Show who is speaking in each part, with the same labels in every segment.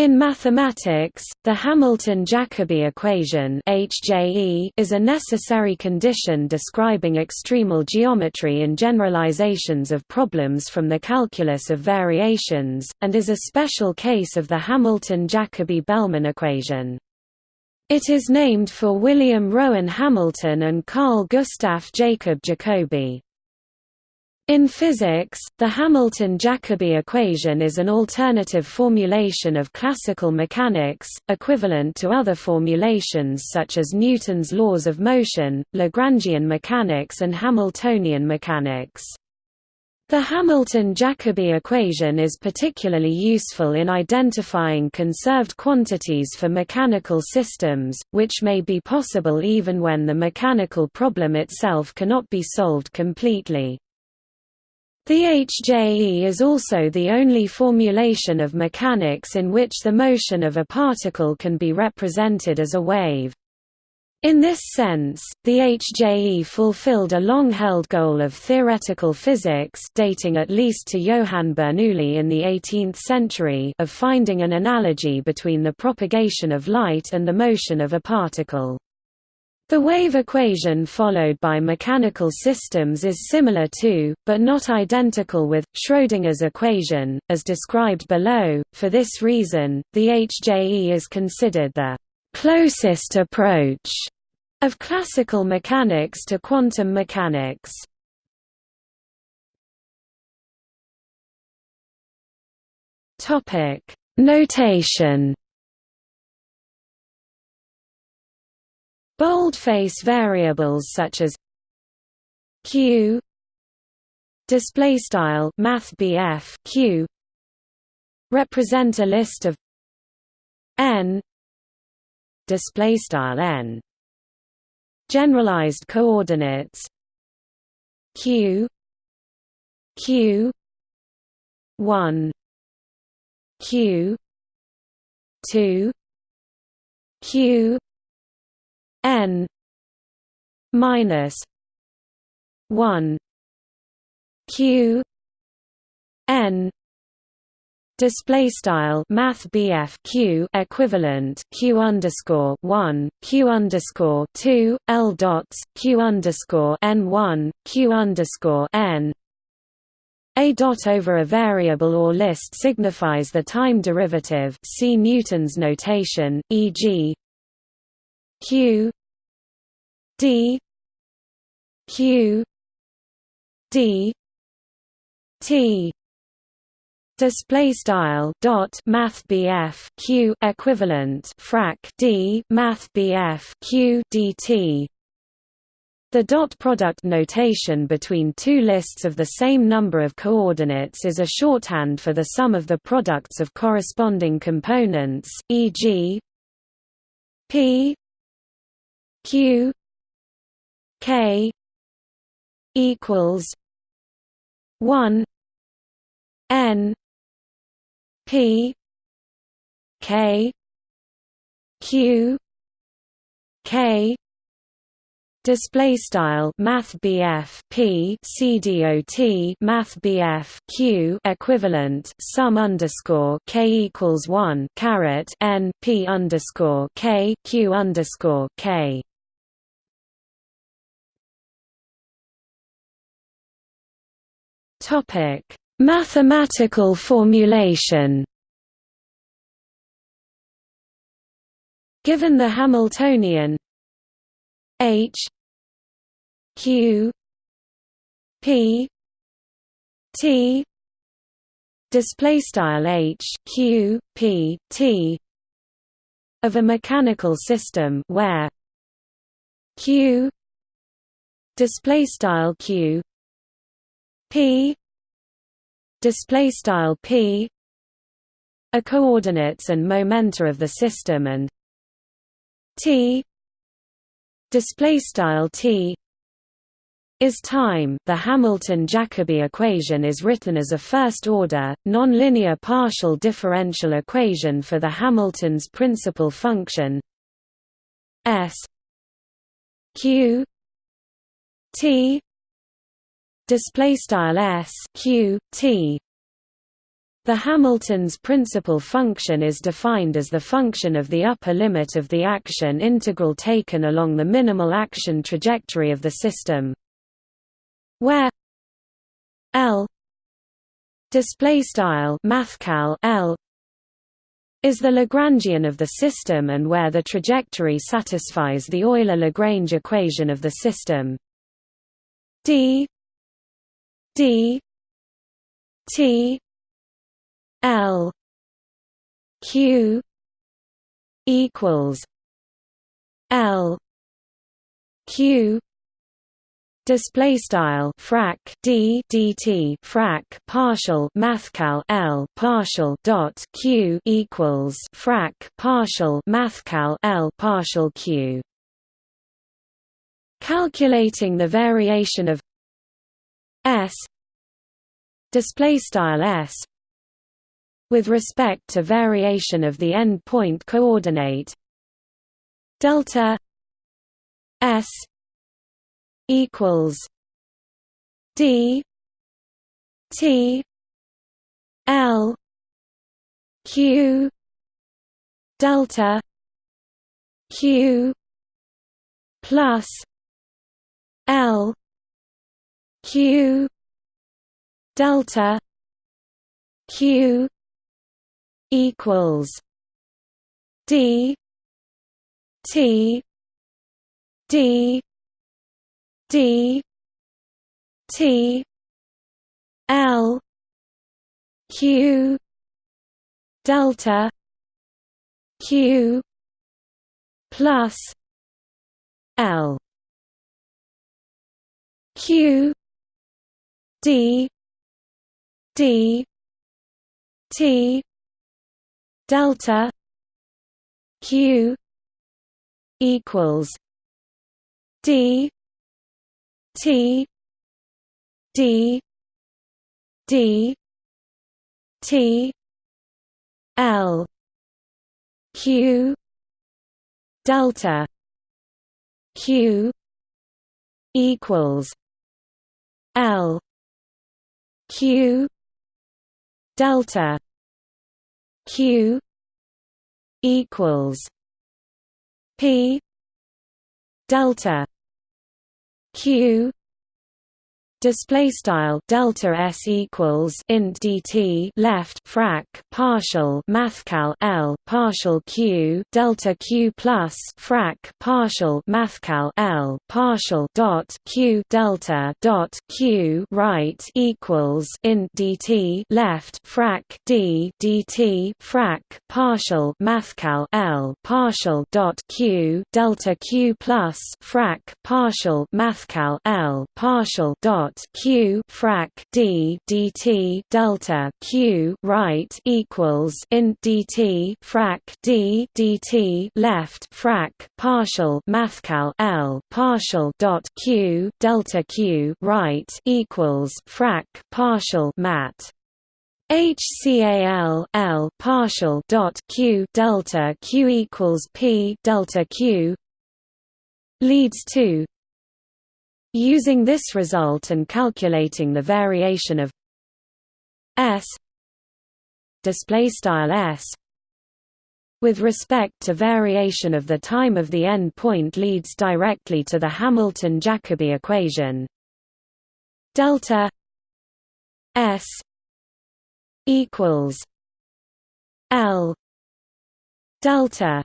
Speaker 1: In mathematics, the Hamilton-Jacobi equation HJE is a necessary condition describing extremal geometry in generalizations of problems from the calculus of variations, and is a special case of the Hamilton-Jacobi-Bellman equation. It is named for William Rowan Hamilton and Carl Gustav Jacob Jacobi. In physics, the Hamilton-Jacobi equation is an alternative formulation of classical mechanics, equivalent to other formulations such as Newton's laws of motion, Lagrangian mechanics and Hamiltonian mechanics. The Hamilton-Jacobi equation is particularly useful in identifying conserved quantities for mechanical systems, which may be possible even when the mechanical problem itself cannot be solved completely. The HJE is also the only formulation of mechanics in which the motion of a particle can be represented as a wave. In this sense, the HJE fulfilled a long-held goal of theoretical physics dating at least to Johann Bernoulli in the 18th century of finding an analogy between the propagation of light and the motion of a particle. The wave equation followed by mechanical systems is similar to, but not identical with, Schrödinger's equation, as described below. For this reason, the HJE is considered the closest approach of classical mechanics to quantum mechanics. Topic: Notation Boldface variables such as q display style math q represent a list of n display style n generalized coordinates q q 1 q 2 q n minus 1 q n display style math q equivalent q underscore 1 q underscore 2 l dots q underscore n 1 q underscore n a dot over a variable or list signifies the time derivative see Newton's notation, e.g. q d q d t display style dot math q equivalent frac d math q dt the dot product notation between two lists of the same number of coordinates is a shorthand for the sum of the products of corresponding components, e.g. p q k equals 1 n p k q k Display style Math P C D O T Math Q equivalent sum underscore K equals one caret N P underscore K Q underscore K Topic: Mathematical formulation. Given the Hamiltonian H Q P T display style H Q P T of a mechanical system where Q display style Q p display style p are coordinates and momenta of the system and t display style t is time. The Hamilton-Jacobi equation is written as a first-order, nonlinear partial differential equation for the Hamilton's principal function s q t display style s q t The Hamilton's principal function is defined as the function of the upper limit of the action integral taken along the minimal action trajectory of the system. Where L display style mathcal L is the Lagrangian of the system and where the trajectory satisfies the Euler-Lagrange equation of the system d d t L Q equals L Q display style frac d dt frac partial mathcal l partial dot q equals frac partial mathcal l partial q. Calculating the variation of s display style s with respect to variation of the end-point coordinate delta s equals d t l q delta q plus l q delta q equals D T D D T L Q delta Q plus L Q D D T delta q equals d t d d t l q delta q equals l q. Delta. Q. Equals. P. Delta. Q display style delta s equals int dt left frac partial mathcal l partial q delta q plus frac partial mathcal l partial dot q delta dot q right equals int dt left frac d dt frac partial mathcal l partial dot q delta q plus frac partial mathcal l partial dot dot q frac d dt delta q right equals int dt frac d dt left frac partial mathcal l partial dot q delta q right equals frac partial mat. HCAL L partial dot Q delta Q equals P delta Q leads to Using this result and calculating the variation of S display style S with respect to variation of the time of the end point leads directly to the Hamilton-Jacobi equation. Delta S equals L delta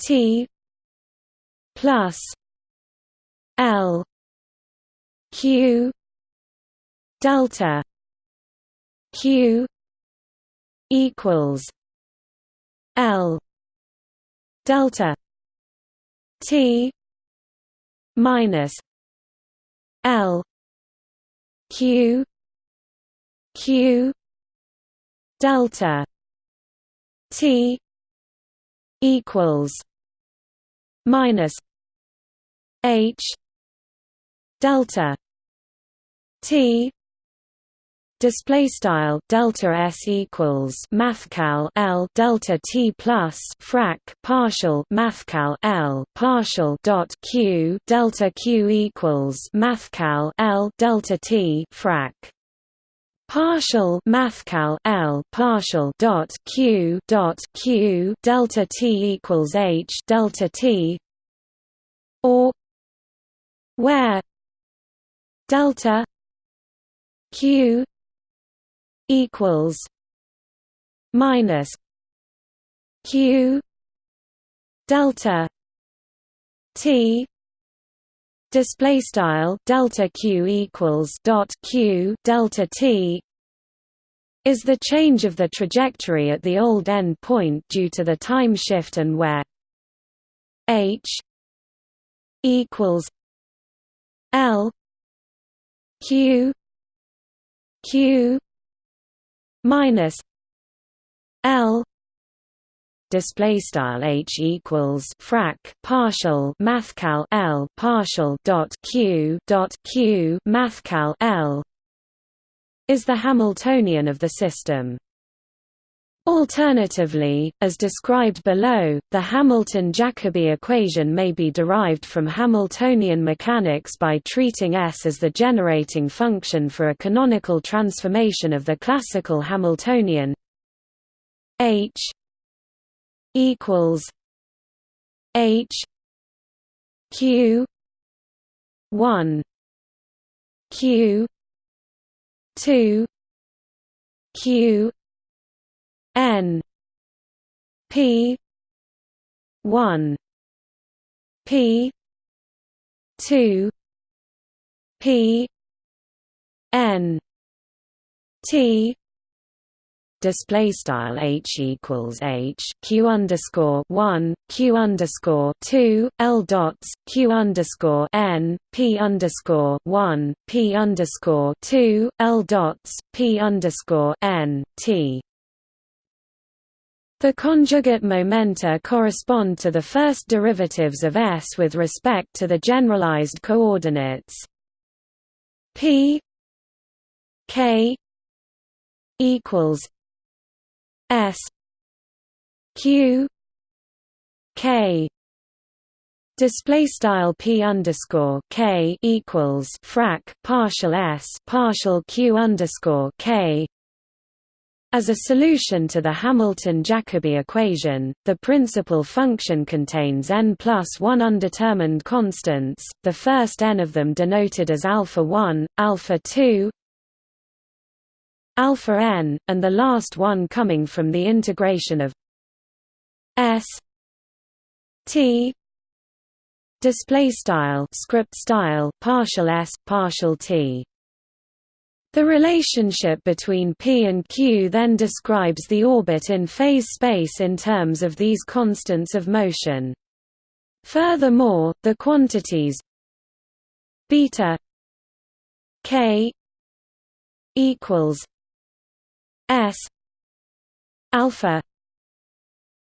Speaker 1: T plus L Q delta Q equals L delta T minus L Q Q delta T equals minus H delta t display style delta s equals mathcal l delta t plus frac partial mathcal l partial dot q delta q equals mathcal l delta t frac partial mathcal L partial dot Q dot Q delta T equals H delta T or where delta Q equals minus Q delta T display style delta q equals dot q delta t is the change of the trajectory at the old end point due to the time shift and where h equals l q q minus l display style h equals frac partial mathcal l partial dot q dot q mathcal l is the Hamiltonian of the system. Alternatively, as described below, the Hamilton-Jacobi equation may be derived from Hamiltonian mechanics by treating S as the generating function for a canonical transformation of the classical Hamiltonian H equals H Q one Q two Q N P one P two P N T display style h equals h q underscore one q underscore two l dots q underscore n p underscore one p underscore two l dots p underscore n t. The conjugate momenta correspond to the first derivatives of S with respect to the generalized coordinates p k equals S Q K display style p underscore k equals frac partial s partial q underscore k. As a solution to the Hamilton-Jacobi equation, the principal function contains n plus one undetermined constants, the first n of them denoted as alpha 1, alpha 2, alpha n, and the last one coming from the integration of s t display style script style partial s partial t the relationship between p and q then describes the orbit in phase space in terms of these constants of motion. Furthermore the quantities beta k equals S alpha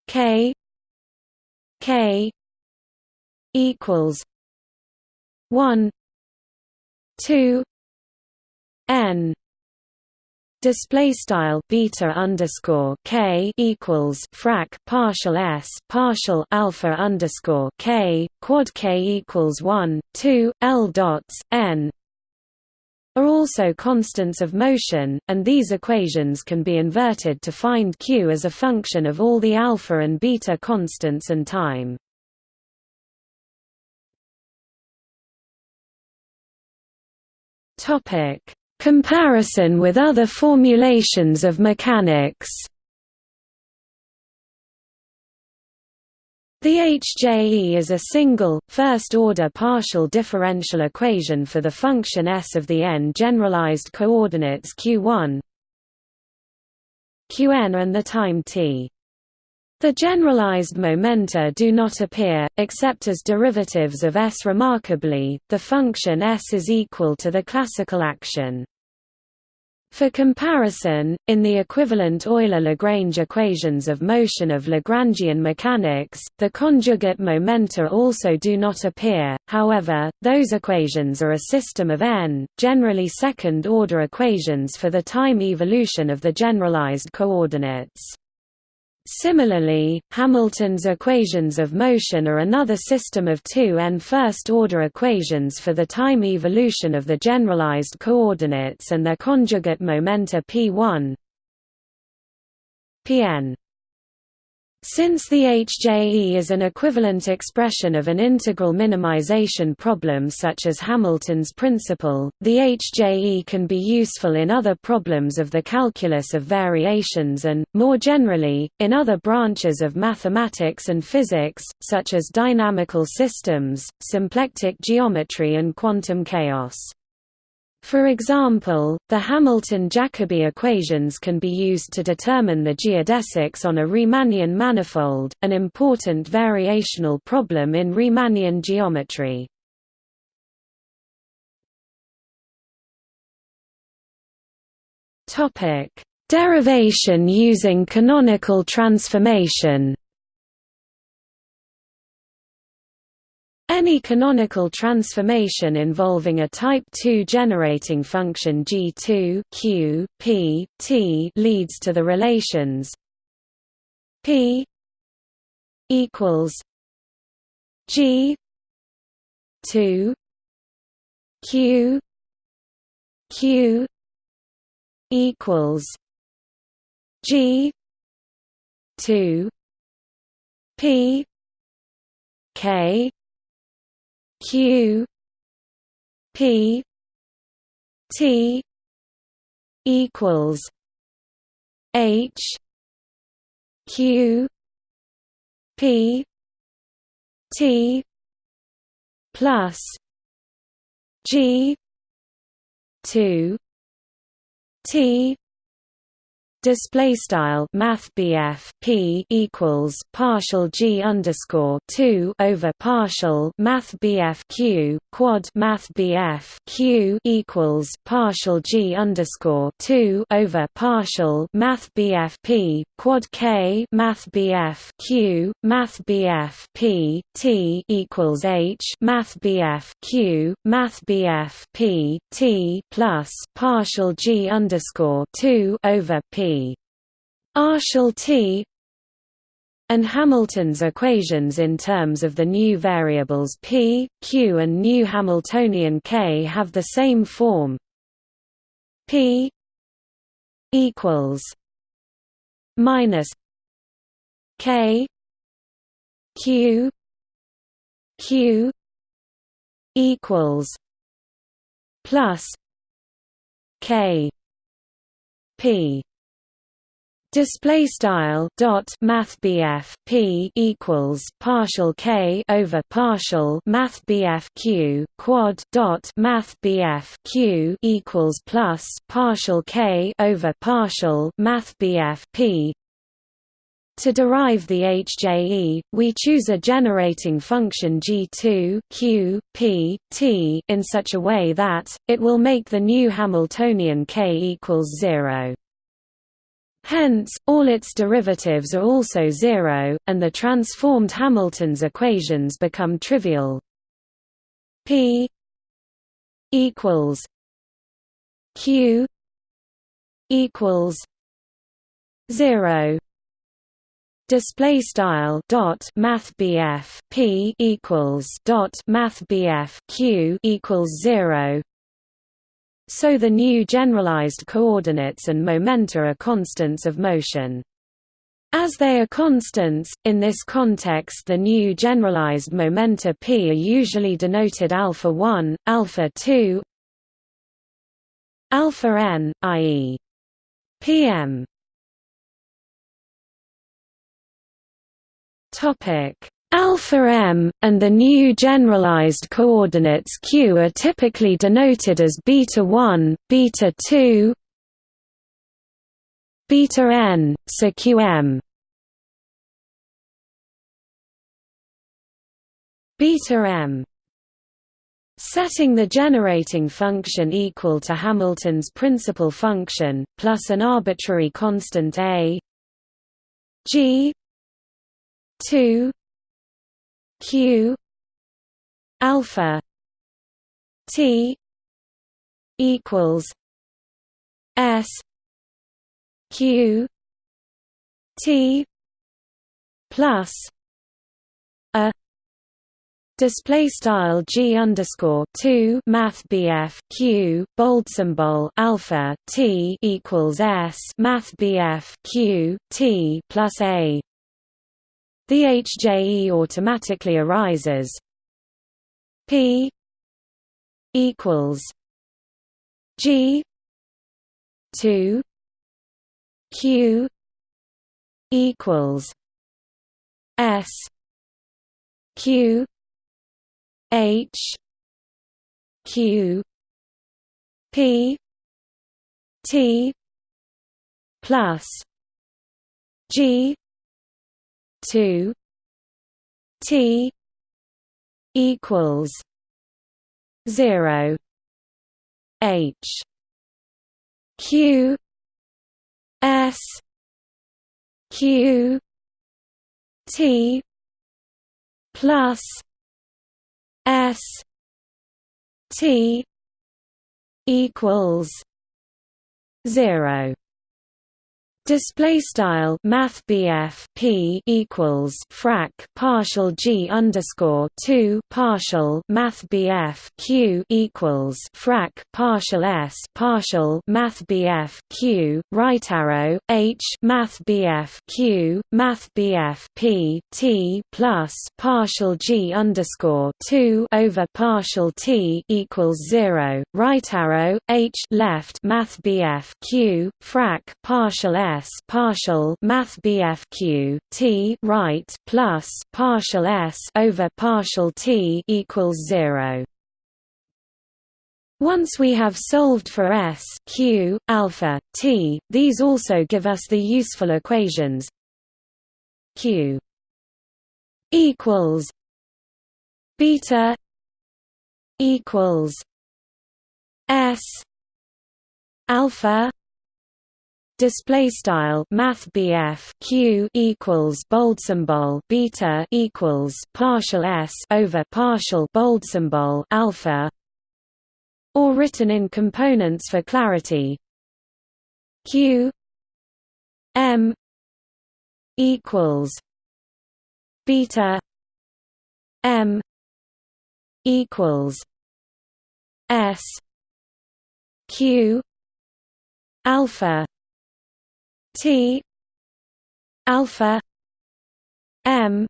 Speaker 1: K K equals one two N display style beta underscore k equals frac partial s partial alpha underscore k quad k equals one two l dots n are also constants of motion, and these equations can be inverted to find q as a function of all the alpha and beta constants and time. Topic: Comparison with other formulations of mechanics. The HJE is a single, first-order partial differential equation for the function S of the n-generalized coordinates q1 qn and the time t. The generalized momenta do not appear, except as derivatives of S. Remarkably, the function S is equal to the classical action for comparison, in the equivalent Euler-Lagrange equations of motion of Lagrangian mechanics, the conjugate momenta also do not appear, however, those equations are a system of n, generally second-order equations for the time evolution of the generalized coordinates. Similarly, Hamilton's equations of motion are another system of two n first-order equations for the time evolution of the generalized coordinates and their conjugate momenta p1 pn since the HJE is an equivalent expression of an integral minimization problem such as Hamilton's principle, the HJE can be useful in other problems of the calculus of variations and, more generally, in other branches of mathematics and physics, such as dynamical systems, symplectic geometry and quantum chaos. For example, the Hamilton-Jacobi equations can be used to determine the geodesics on a Riemannian manifold, an important variational problem in Riemannian geometry. Derivation using canonical transformation Any canonical transformation involving a type 2 generating function G2 Q, P, T leads to the relations P equals G 2 Q Q equals G 2 P K Q P T equals H Q P T plus G two T display style math p equals partial g underscore 2 over partial math q quad math q equals partial g underscore 2 over partial math p quad k math q math p t equals h math q math p t plus partial g underscore 2 over p Artial T. and Hamilton's equations in terms of the new variables p, q and new Hamiltonian k have the same form. P equals minus k q q equals plus k p Display style dot Math P equals partial K over partial Math Q quad dot Math Q equals plus partial K over partial Math P to derive the HJE, we choose a generating function G2 Q, P, T in such a way that, it will make the new Hamiltonian K equals 0. Hence, all its derivatives are also zero, and the transformed Hamilton's equations become trivial. P equals Q equals zero. Display style dot Math P equals dot Math Q equals zero so the new generalized coordinates and momenta are constants of motion. As they are constants, in this context the new generalized momenta p are usually denoted alpha 1, alpha 2, alpha n, i.e. pm. Topic Alpha m, and the new generalized coordinates q are typically denoted as beta 1, beta 2, beta n, so qm. Beta m Setting the generating function equal to Hamilton's principal function, plus an arbitrary constant a g 2 q alpha t equals s q t plus a display style g underscore 2 math bf q bold symbol alpha t equals s math bf q t plus a the hje automatically arises. P equals g 2 q equals s q h q p t plus g 2 t equals 0 h q s q t plus s t equals 0 Display style Math P equals frac partial G underscore two partial Math Q equals frac partial S partial Math Q right arrow H Math Q Math P T plus partial G underscore two over partial T equals zero right arrow H left Math Q frac partial S S partial Math BFQ T right plus partial S over partial T equals zero. Once we have solved for S Q alpha T, these also give us the useful equations Q equals beta equals S alpha display style math BF Q equals bold symbol beta equals partial s over partial bold symbol alpha or written in components for clarity. Q M equals beta M equals S Q alpha T alpha M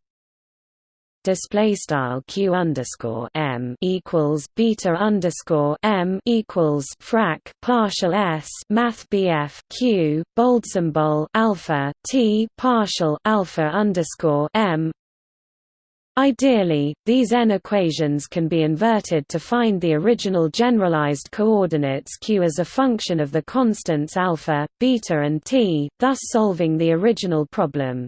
Speaker 1: display style q underscore m equals beta underscore m equals frac partial s math bf q bold symbol alpha t partial alpha underscore m Ideally, these n equations can be inverted to find the original generalized coordinates q as a function of the constants alpha, beta and t, thus solving the original problem.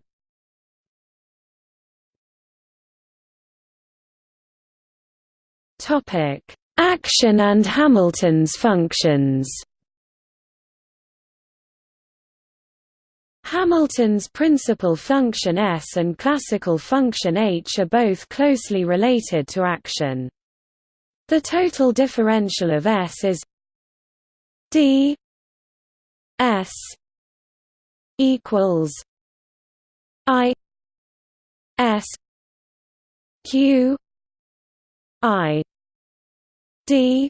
Speaker 1: Action and Hamilton's functions Hamilton's principal function S and classical function H are both closely related to action. The total differential of S is d S equals I S Q I D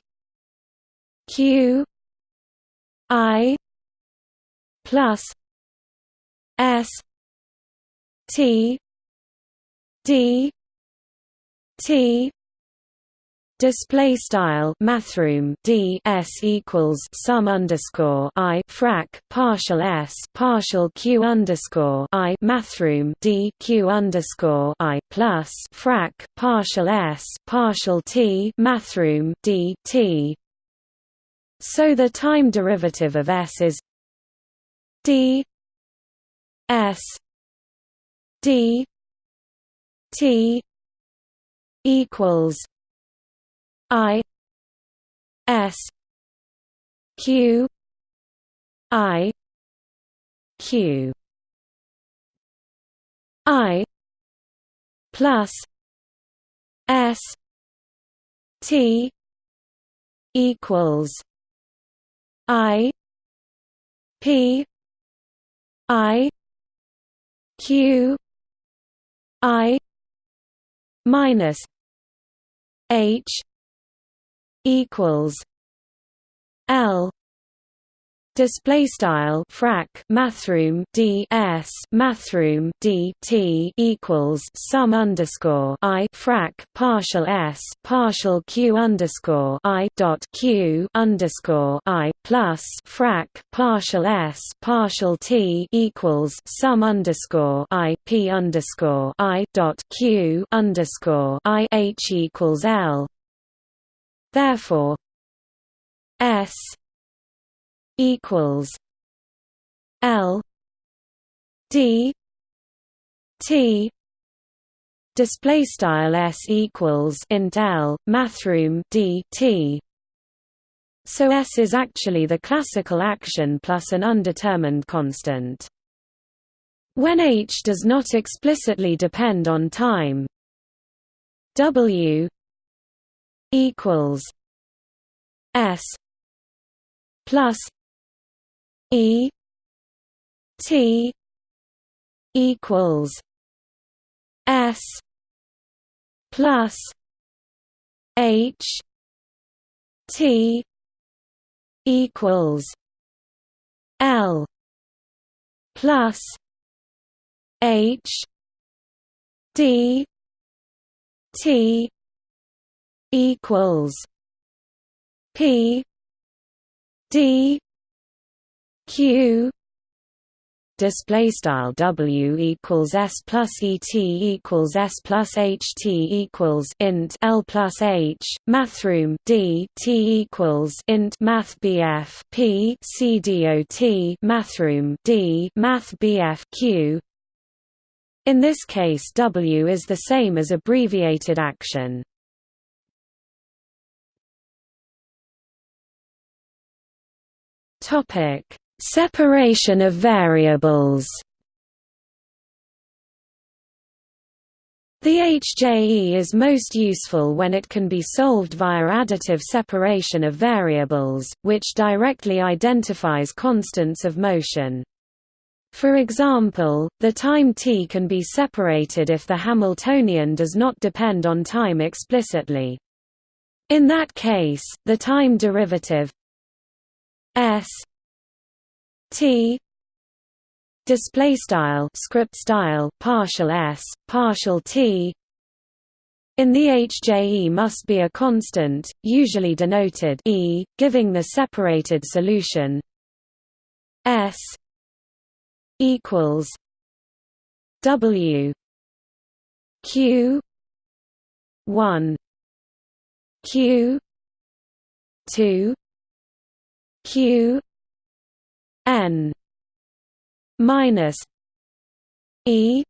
Speaker 1: Q I plus S T D T display style mathrm d s equals sum underscore i frac partial s partial q underscore i mathrm d q underscore i plus frac partial s partial t mathrm d t. So the time derivative of s is d S D T equals I S Q I Q. I plus S T equals I P I Q I minus H equals L display style frac mathrm d s mathrm d t equals sum underscore i frac partial s partial q underscore i dot q underscore i plus frac partial s partial t equals sum underscore i p underscore i dot q underscore i h equals l. Therefore, s equals L D T display style s equals int L mathrm D T. So s is actually the classical action plus an undetermined constant. When h does not explicitly depend on time w equals s plus E T equals S plus H T equals L plus H D T equals P D q display style w equals s plus et equals s plus ht equals int l plus h mathrm d t equals int math bf p c dot mathrm d math bf q. In this case w is the same as abbreviated action. Topic Separation of variables The HJE is most useful when it can be solved via additive separation of variables, which directly identifies constants of motion. For example, the time t can be separated if the Hamiltonian does not depend on time explicitly. In that case, the time derivative s T. Display style script style partial s partial t. In the HJE must be a constant, usually denoted e, giving the separated solution. S equals w q 1 q 2 q n minus e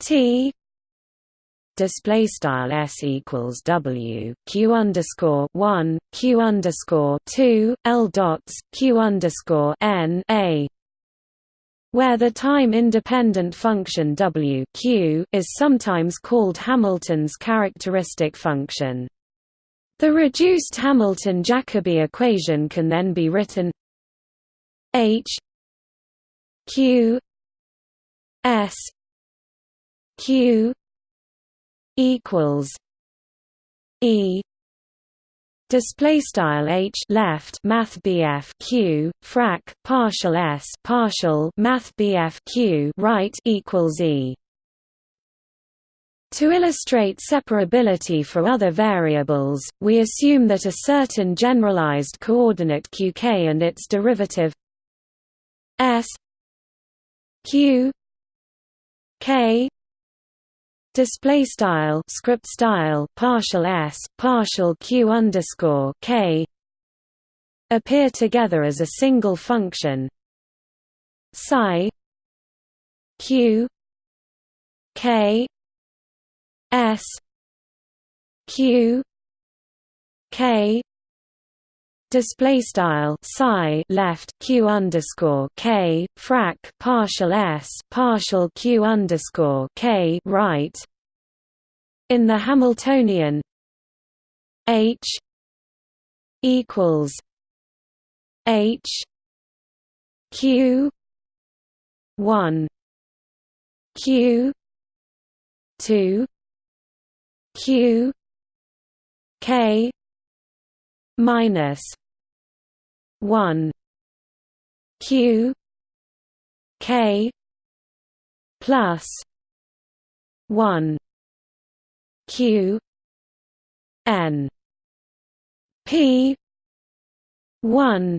Speaker 1: t display style s equals w q underscore one q underscore two l dots q underscore n a where the time-independent function w q is sometimes called Hamilton's characteristic function. The reduced Hamilton-Jacobi equation can then be written H Q S Q equals E. Display style H left Math BF Q frac partial S partial Math BF Q right equals E. To illustrate separability for other variables, we assume that a certain generalized coordinate qk and its derivative S Q K display style script style partial s partial q underscore k appear together as a single function. Psi q k s q k display style psi left q underscore k frac partial s partial q underscore k right. In the Hamiltonian h equals h q 1 q two q k minus one. Q. K. Plus one. Q. N. P. one.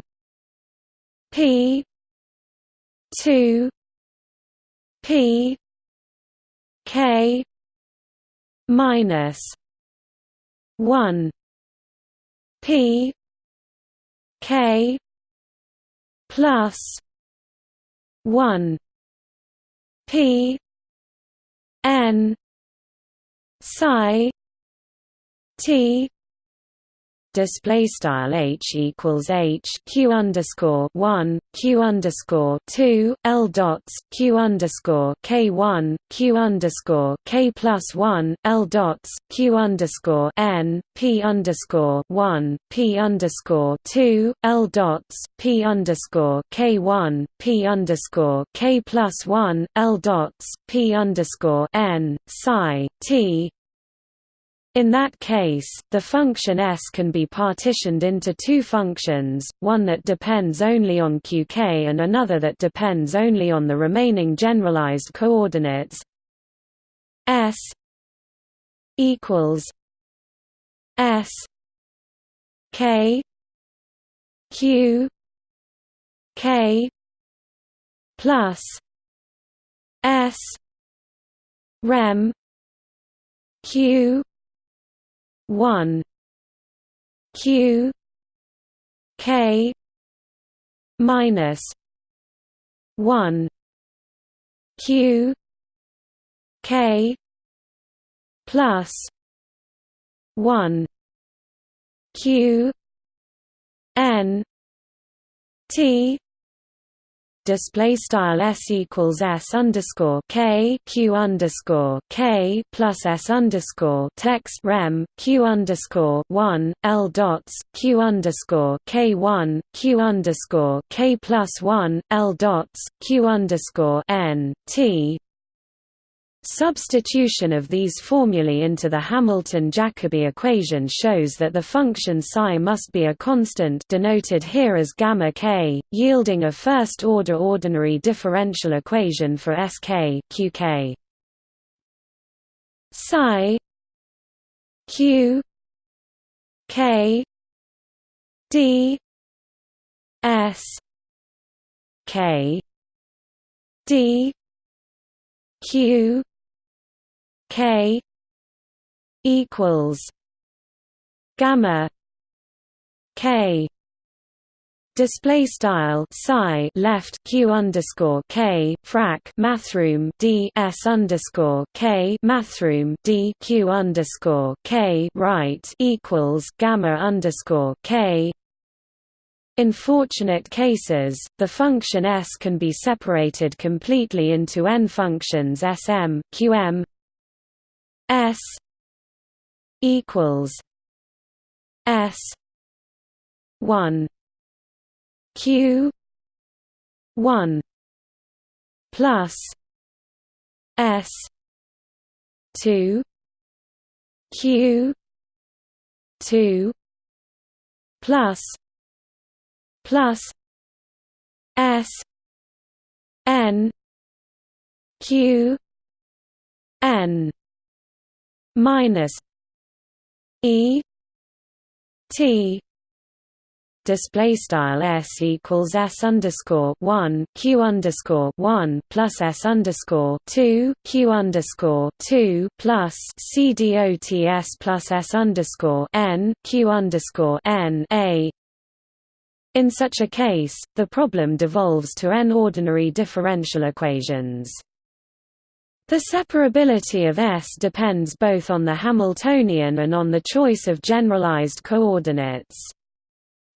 Speaker 1: P. two. P. K. minus one. P k plus one p n psi t display style h equals h q underscore one q underscore two l dots q underscore k one q underscore k plus one l dots q underscore n p underscore one p underscore two l dots p underscore k one p underscore k plus one l dots p underscore n psi t in that case, the function S can be partitioned into two functions, one that depends only on qk and another that depends only on the remaining generalized coordinates. S equals S K Q K plus S Rem Q one Q K minus one Q K plus one Q N T display style s equals s underscore k q underscore k plus s underscore text rem q underscore one l dots q underscore k one q underscore k plus one l dots q underscore n t Substitution of these formulae into the Hamilton-Jacobi equation shows that the function psi must be a constant denoted here as gamma k, yielding a first-order ordinary differential equation for Sk qk. Psi q k d s k d q K equals gamma K display style psi left q underscore k frac mathroom d s underscore k mathroom d q underscore k right equals gamma underscore k. In fortunate cases, the function s can be separated completely into n functions sm, qm, S equals S one Q one plus S two Q two plus plus S N Q N minus E T display style s equals s underscore one q underscore one plus s underscore two q underscore two plus c dots plus s underscore n q underscore n a. In such a case, the problem devolves to n ordinary differential equations. The separability of S depends both on the Hamiltonian and on the choice of generalized coordinates.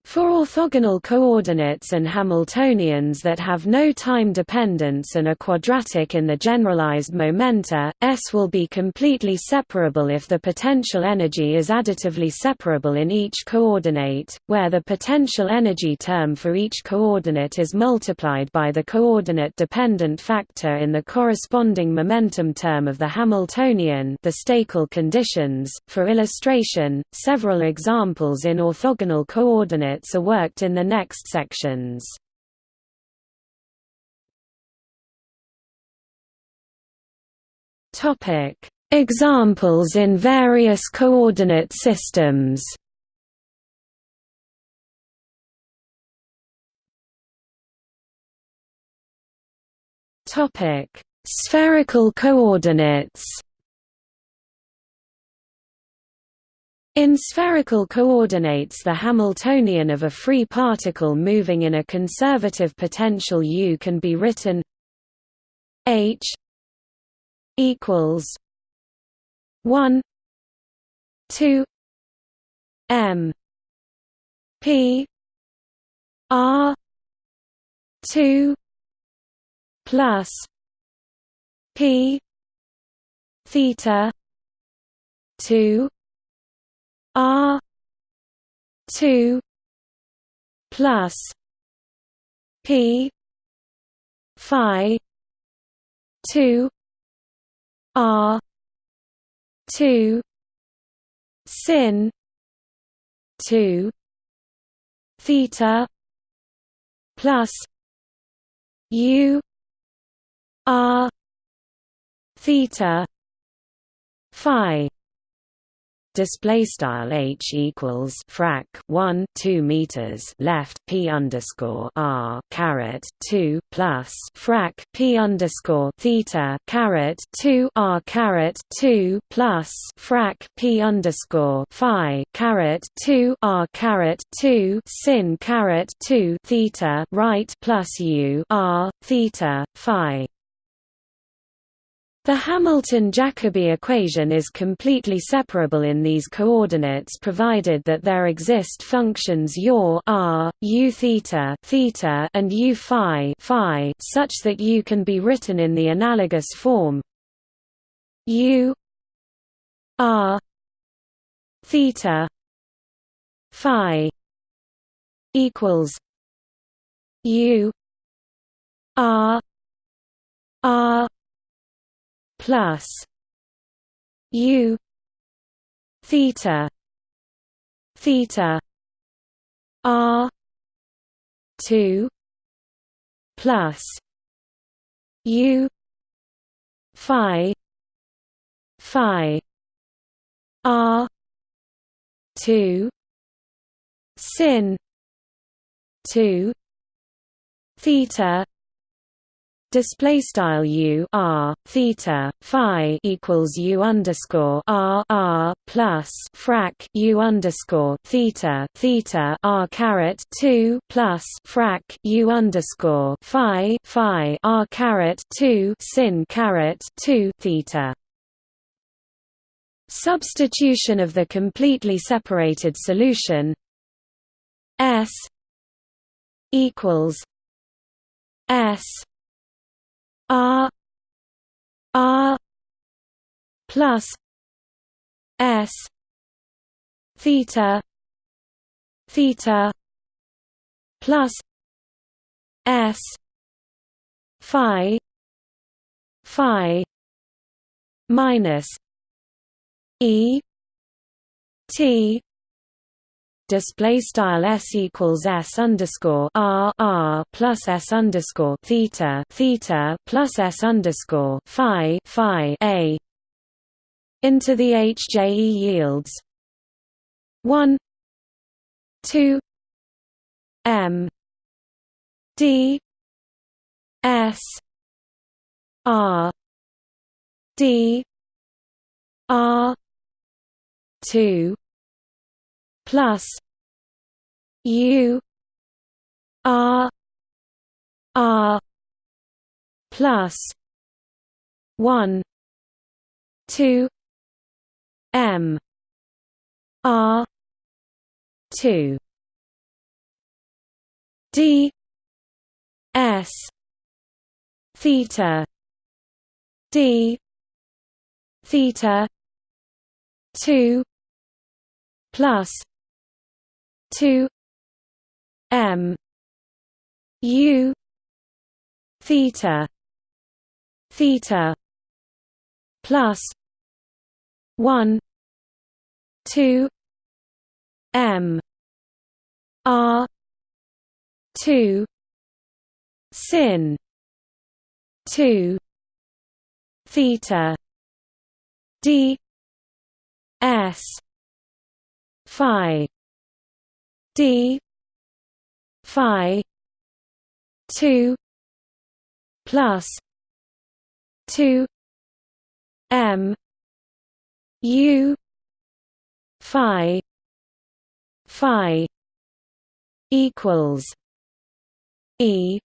Speaker 1: For orthogonal coordinates and Hamiltonians that have no time dependence and are quadratic in the generalized momenta, S will be completely separable if the potential energy is additively separable in each coordinate, where the potential energy term for each coordinate is multiplied by the coordinate-dependent factor in the corresponding momentum term of the Hamiltonian the conditions. For illustration, several examples in orthogonal coordinates are worked in the next sections. Topic: Examples in various coordinate systems. Topic: Spherical coordinates. In spherical coordinates the Hamiltonian of a free particle moving in a conservative potential U can be written h equals 1 2 m p r 2 plus p theta 2 R two plus P Phi two R two sin two theta plus U R theta Phi display style h equals frac 1 2 meters left p underscore r caret 2 plus frac p underscore theta caret 2 r caret 2 plus frac p underscore phi caret 2 r caret 2 sin caret 2 theta right plus u r theta phi the Hamilton-Jacobi equation is completely separable in these coordinates provided that there exist functions yaw r, u theta, theta and u phi, phi such that u can be written in the analogous form u r theta phi equals u r r plus u theta theta r 2 plus u phi phi r 2 sin 2 theta display style u r theta phi equals u underscore r r plus frac u underscore theta theta r caret two plus frac u underscore phi phi r caret two sin caret two theta. Substitution of the completely separated solution S equals S R R plus S theta theta plus S Phi Phi minus E T display style s equals s underscore r r plus s underscore theta theta plus s underscore phi phi a into the HJE yields one two M D S R D R two plus U R R plus one two M R two d s theta d theta 2 plus 2 m u theta theta plus 1 2 m r 2 sin 2 theta d s phi d phi 2 plus 2 m u phi phi equals e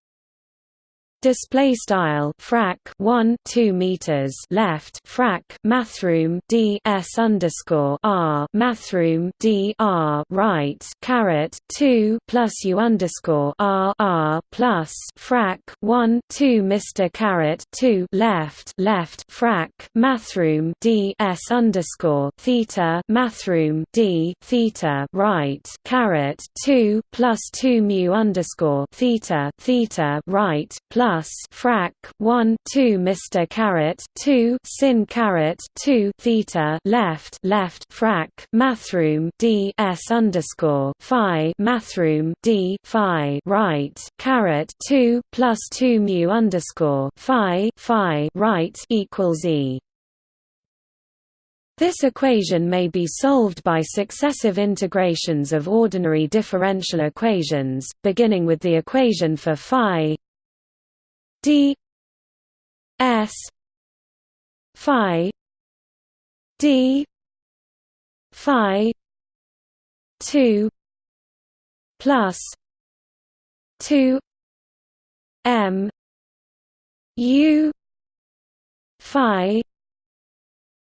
Speaker 1: display style frac 1 2 meters left frac mathroom d s underscore r mathroom d r right caret 2 plus u underscore r r plus frac 1 2 Mr caret 2 left left frac mathroom d s underscore theta mathroom d theta right caret 2 plus 2 mu underscore theta theta right plus plus frac 1 2 Mr caret 2 sin caret 2 theta left left frac mathroom d s underscore phi mathroom d phi right caret 2 plus 2 mu underscore phi phi right equals e. This equation may be solved by successive integrations of ordinary differential equations, beginning with the equation for phi d s phi d phi 2 plus 2 m u phi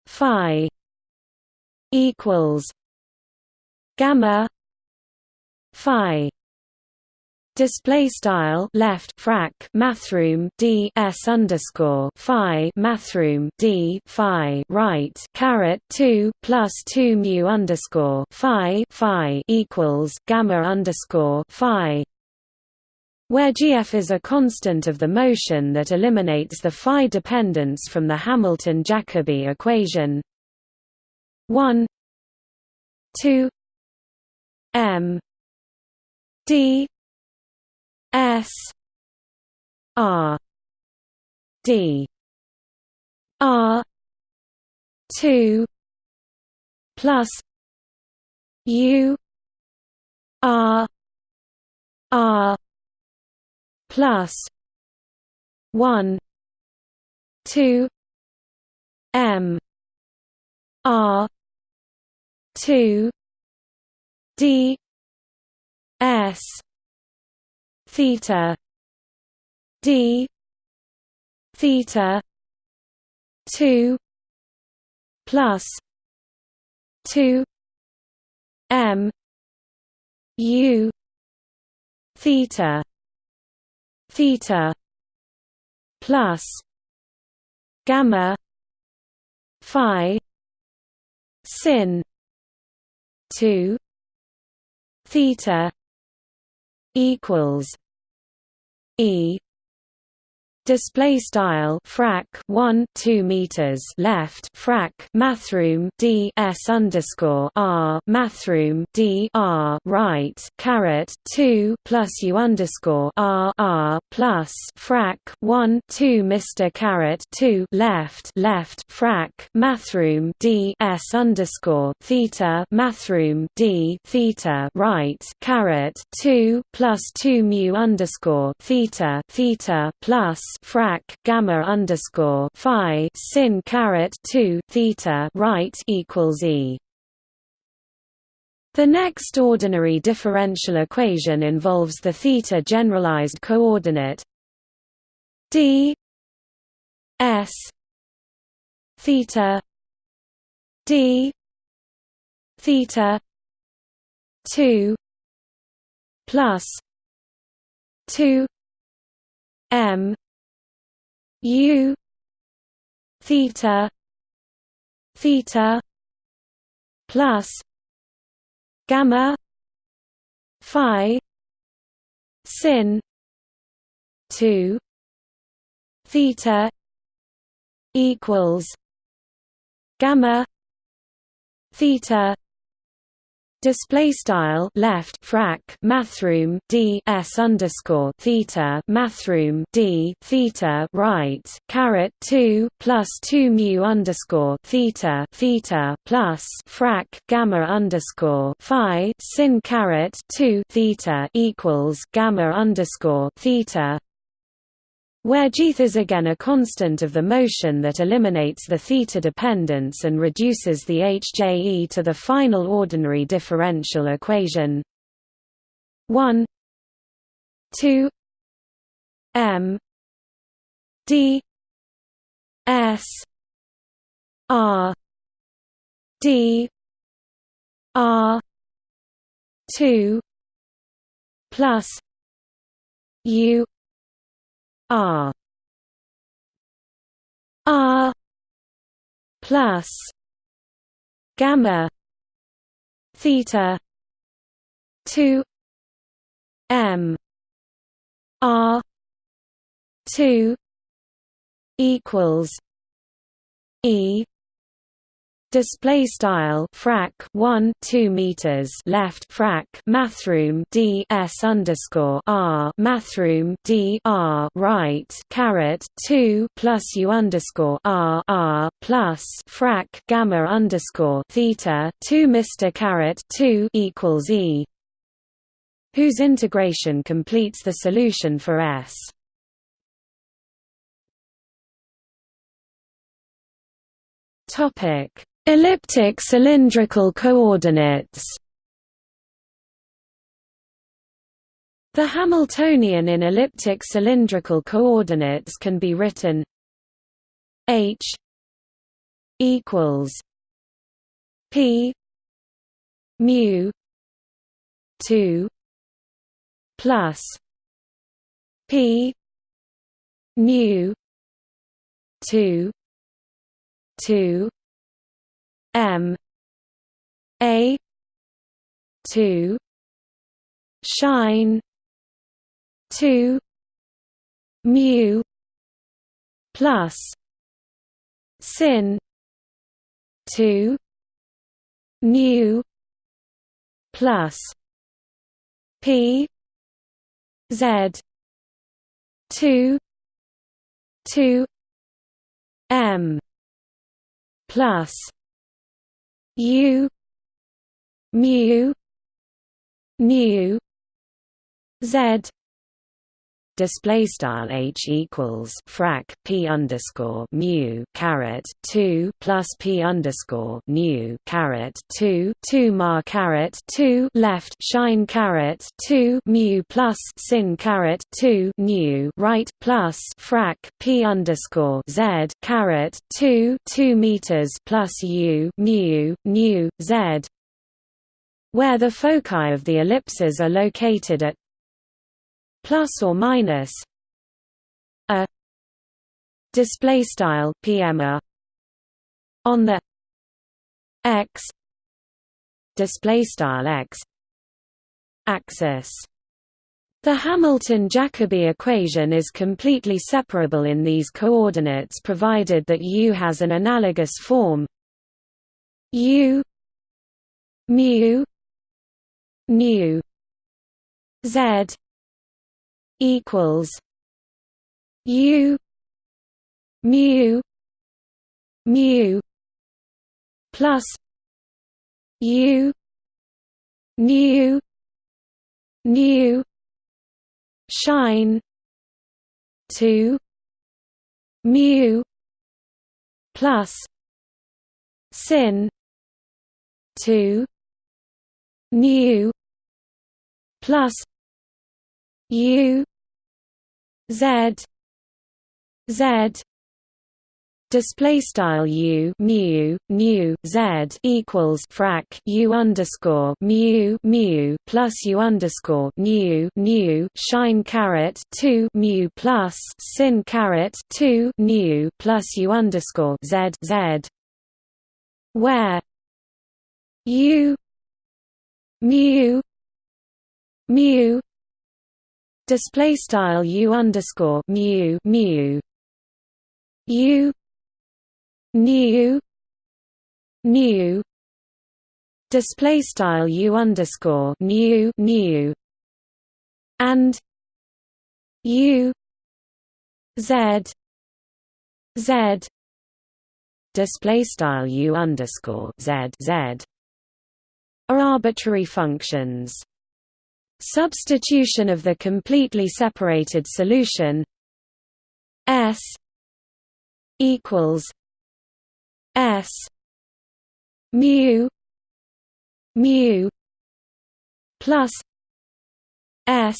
Speaker 1: phi equals gamma phi Display style left frac mathroom d s underscore phi mathroom d phi right caret two plus two mu underscore phi phi equals gamma underscore phi. Where gf is a constant of the motion that eliminates the phi dependence from the Hamilton-Jacobi equation. 1 2 m d S R D R two plus U R R plus one two M R two D S theta d theta 2 plus 2 m u theta theta plus gamma phi sin 2 theta equals E display style frac 1 2 meters left frac mathroom d s underscore r mathroom d r right caret 2 plus u underscore r r plus frac 1 2 Mr caret 2 left left frac mathroom d s underscore theta mathroom d theta right caret 2 plus 2 mu underscore theta theta plus frac gamma underscore phi sin caret two theta right equals e. The next ordinary differential equation involves the theta generalized coordinate d s theta d theta 2 plus two M U theta theta plus gamma phi sin 2 theta equals gamma theta Display style left frac mathroom d s underscore theta mathroom d theta right caret two plus two mu underscore theta theta plus frac gamma underscore phi sin caret two theta equals gamma underscore theta where Gth is again a constant of the motion that eliminates the theta dependence and reduces the HJE to the final ordinary differential equation. 1 2 m d s r d r 2 plus u R R plus. Gamma. Theta. Two. M. R. Two. Equals. E display style frac 1 2 meters. Left frac mathroom d s underscore r mathroom d r. Right caret 2 plus u underscore r r plus frac gamma underscore theta 2 Mr caret 2 equals e. Whose integration completes the solution for s. Topic Elliptic cylindrical coordinates. The Hamiltonian in elliptic cylindrical coordinates can be written h equals p mu 2 plus p mu 2 2 M A two shine two mu plus sin two mu plus P Z two two M plus U mu nu Z display style h equals frac p underscore mu caret two plus p underscore nu caret two two mar caret two left shine caret two mu plus sin caret two nu right plus frac p underscore z caret two two meters plus u mu nu z where the foci of the ellipses are located at plus or minus a display style pm on the x display style x axis. The Hamilton-Jacobi equation is completely separable in these coordinates provided that U has an analogous form U mu nu z equals U mu mu plus U nu nu shine two mu plus sin two nu plus U Z Z display style u mu nu z equals frac u underscore mu mu plus u underscore nu nu shine caret two mu plus sin caret two nu plus u underscore z z where u mu mu display style u underscore mu mu. U nu nu. Display style u underscore nu nu. And u z z. Display style u underscore z z. Are arbitrary functions. Substitution of the completely separated solution s equals S mu mu plus S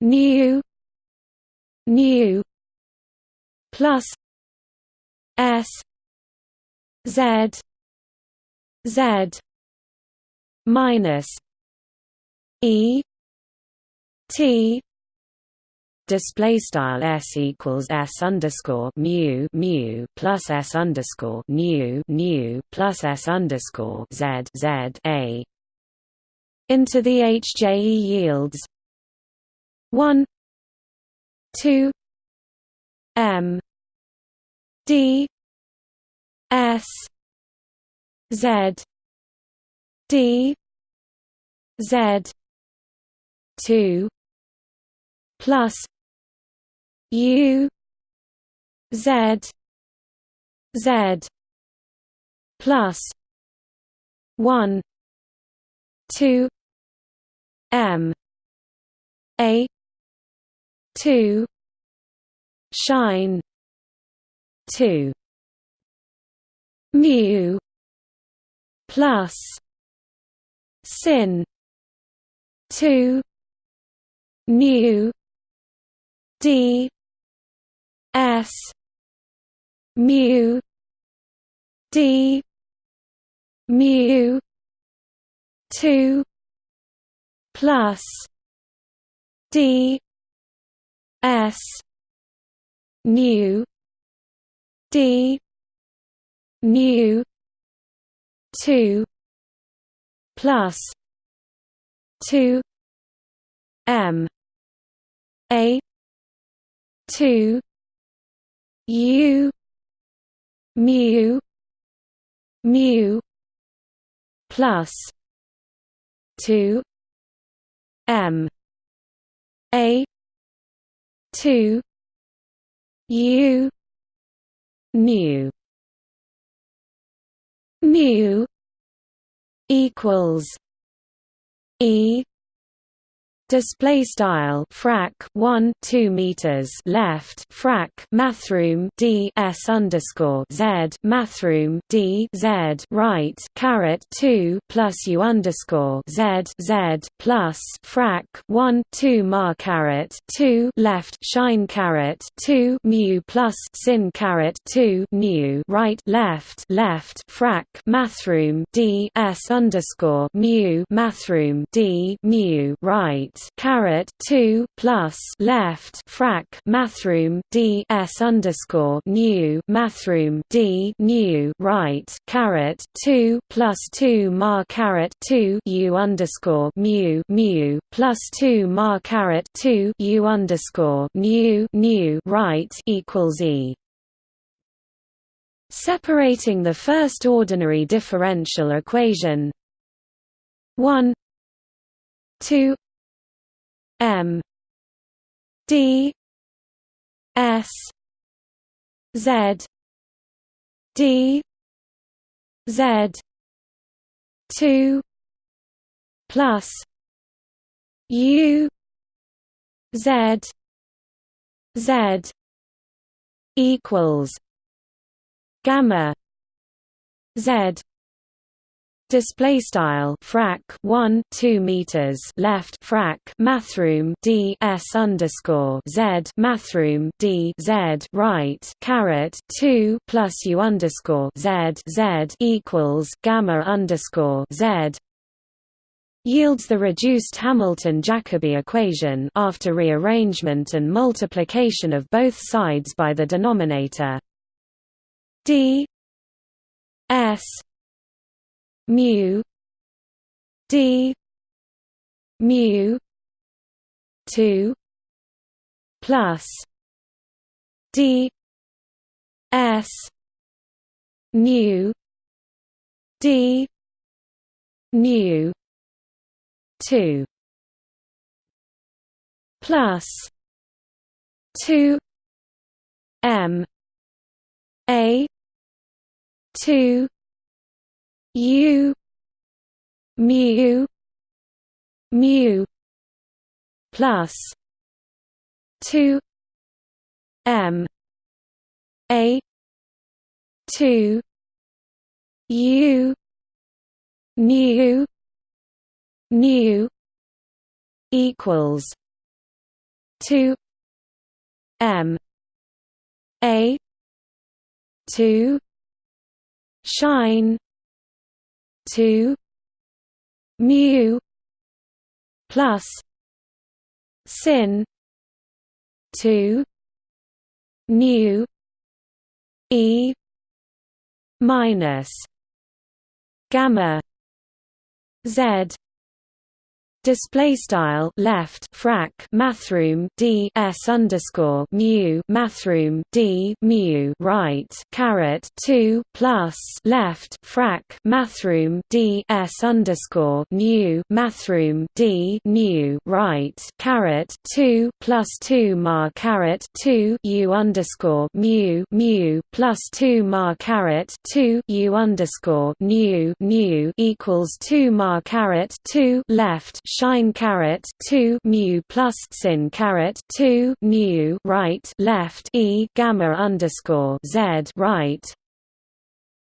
Speaker 1: nu nu plus S Z Z minus E T display style s equals s underscore mu mu plus s underscore nu nu plus s underscore z z a into the HJE yields one two m d s z d z 2 plus u z z plus 1 2 m. A 2 shine 2 mu plus sin 2 nu d s mu d mu 2 plus d s nu d nu 2 plus 2 m. A two U mu mu plus two M. A two U mu mu equals E Display style frac 1 2 meters left frac mathroom d s underscore z mathroom d z right caret 2 plus u underscore z z plus frac 1 2 mar caret 2 left shine caret 2 mu plus sin caret 2 mu right left left frac mathroom d s underscore mu mathroom d mu right caret two plus left frac mathroom d s underscore nu mathroom d nu right caret two plus two mar caret two u underscore mu mu plus two mar caret two u underscore nu nu right equals e. Separating the first ordinary differential equation. 1 2 M. D. S. Z. D. Z. two plus U Z Z equals gamma Z Display style frac 1 2 meters left frac mathroom d s underscore z mathroom d z right caret 2 plus u underscore z z equals gamma underscore z. Yields the reduced Hamilton-Jacobi equation after rearrangement and multiplication of both sides by the denominator. D s mu d mu 2 plus d s nu d nu 2 plus 2 m a 2 u mu mu plus 2 m a 2 u nu nu equals 2 m a 2 shine 2 mu plus sin 2 nu e minus gamma z display style left frac mathroom d s underscore mu mathroom d mu right caret 2 plus left frac mathroom d s underscore nu mathroom d nu right caret 2 plus 2 mar caret 2 u underscore mu mu plus 2 mar caret 2 u underscore nu nu equals 2 mar caret 2 left shine caret 2 mu plus sin caret 2 nu right left e gamma underscore z right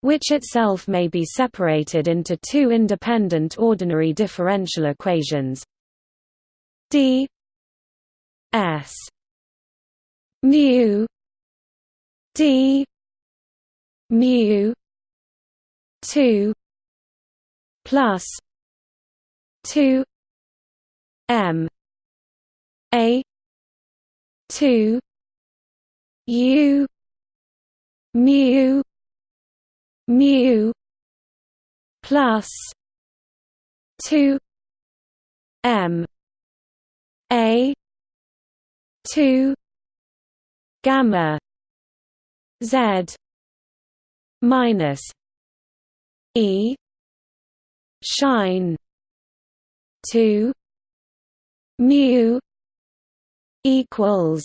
Speaker 1: which itself may be separated into two independent ordinary differential equations. D s mu d mu 2 plus 2 M. A. two. U. mu. mu. plus two. M. A. two. gamma. Z. minus E. shine two mu equals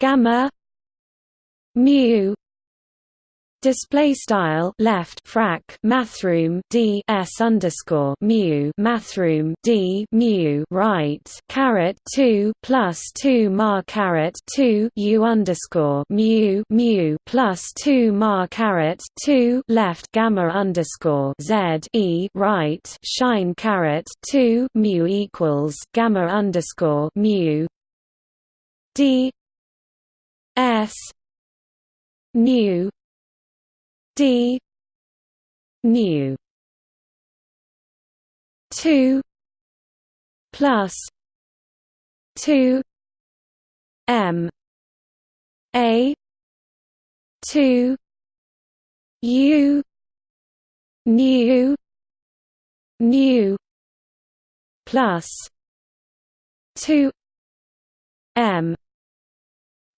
Speaker 1: gamma mu Display style left frac mathroom d s underscore mu mathroom d mu right caret two plus two mar caret two u underscore mu mu plus two mar caret two left gamma underscore z e right shine caret two mu equals gamma underscore mu. D s nu d nu 2 plus 2 m a 2 u nu nu plus 2 m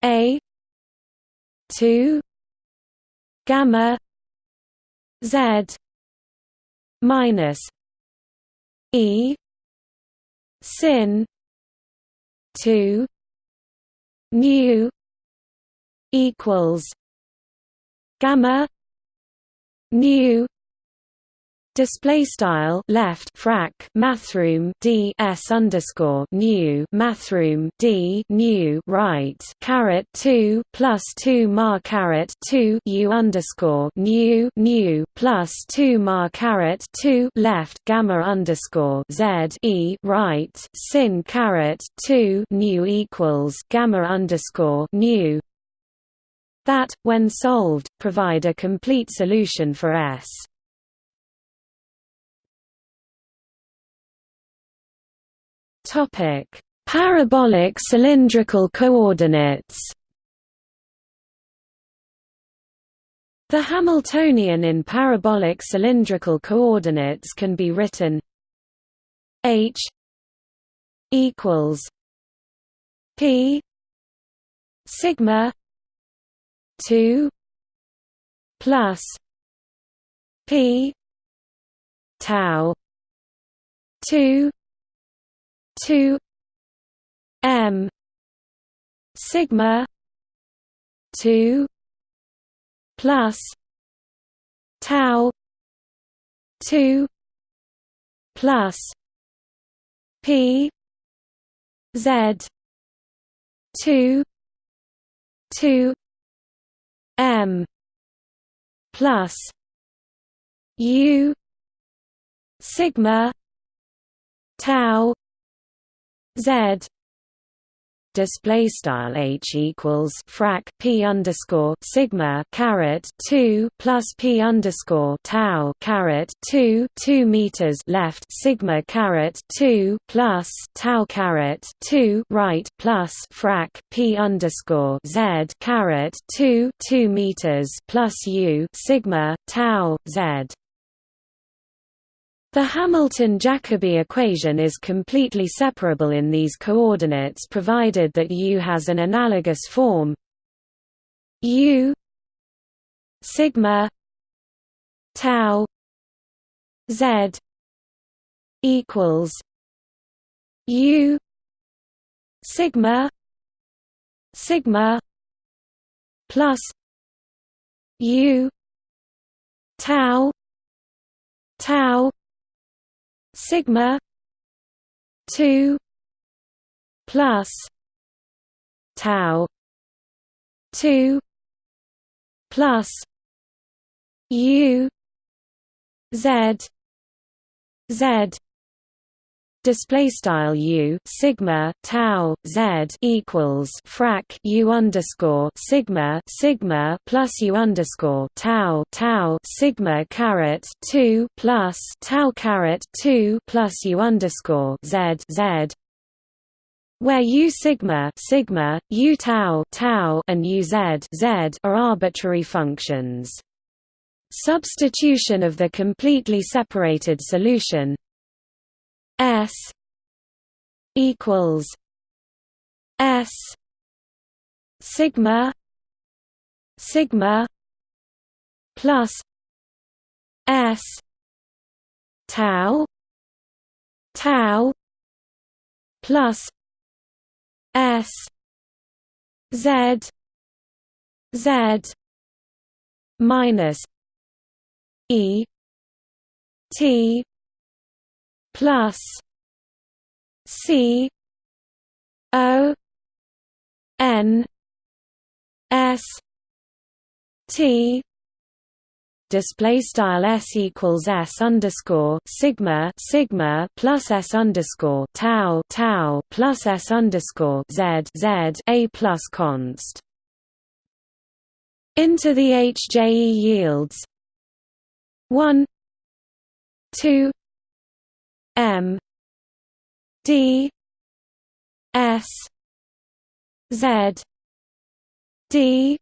Speaker 1: a 2 gamma Z minus E sin two nu equals gamma nu Display style left frac mathroom d s underscore nu mathroom d nu right caret two plus two mar caret two u underscore nu nu plus two mar caret two left gamma underscore z e right sin caret two nu equals gamma underscore nu that, when solved, provide a complete solution for S. Topic: Parabolic cylindrical coordinates. The Hamiltonian in parabolic cylindrical coordinates can be written h equals p sigma 2 plus p tau 2 2 m sigma 2 plus tau 2 plus p z 2 2 m plus u sigma tau Z display style h equals frac p underscore sigma caret 2 plus p underscore tau caret 2 2 meters left sigma caret 2 plus tau caret 2 right plus frac p underscore z caret 2 2 meters plus u sigma tau z the Hamilton-Jacobi equation is completely separable in these coordinates provided that U has an analogous form U sigma tau z equals U sigma sigma plus U tau tau sigma 2 plus tau 2 plus u z z display style u sigma tau z equals frac u underscore sigma sigma plus u underscore tau tau sigma caret 2 plus tau caret 2 plus u underscore z z. Where u sigma sigma u tau tau and u z z are arbitrary functions. Substitution of the completely separated solution S equals S sigma sigma plus S tau tau plus S Z Z minus E T plus C O N S T display style s equals s underscore sigma sigma plus s underscore tau tau plus s underscore z z a plus const. Into the HJE yields one two M D S Z D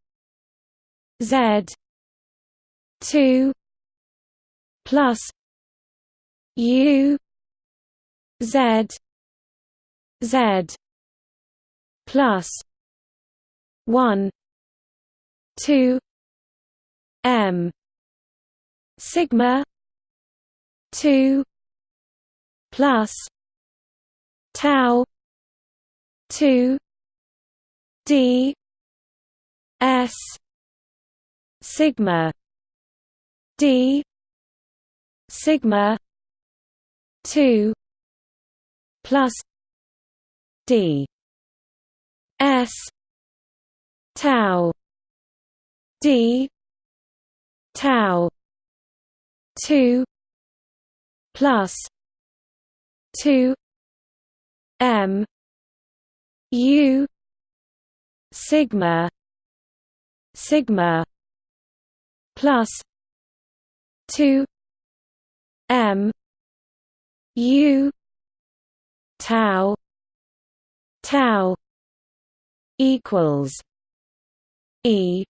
Speaker 1: Z two plus U Z Z plus one two M sigma two plus tau 2 d s sigma d sigma 2 plus d s tau d tau 2 plus 2 m u sigma sigma plus 2 m u tau tau equals e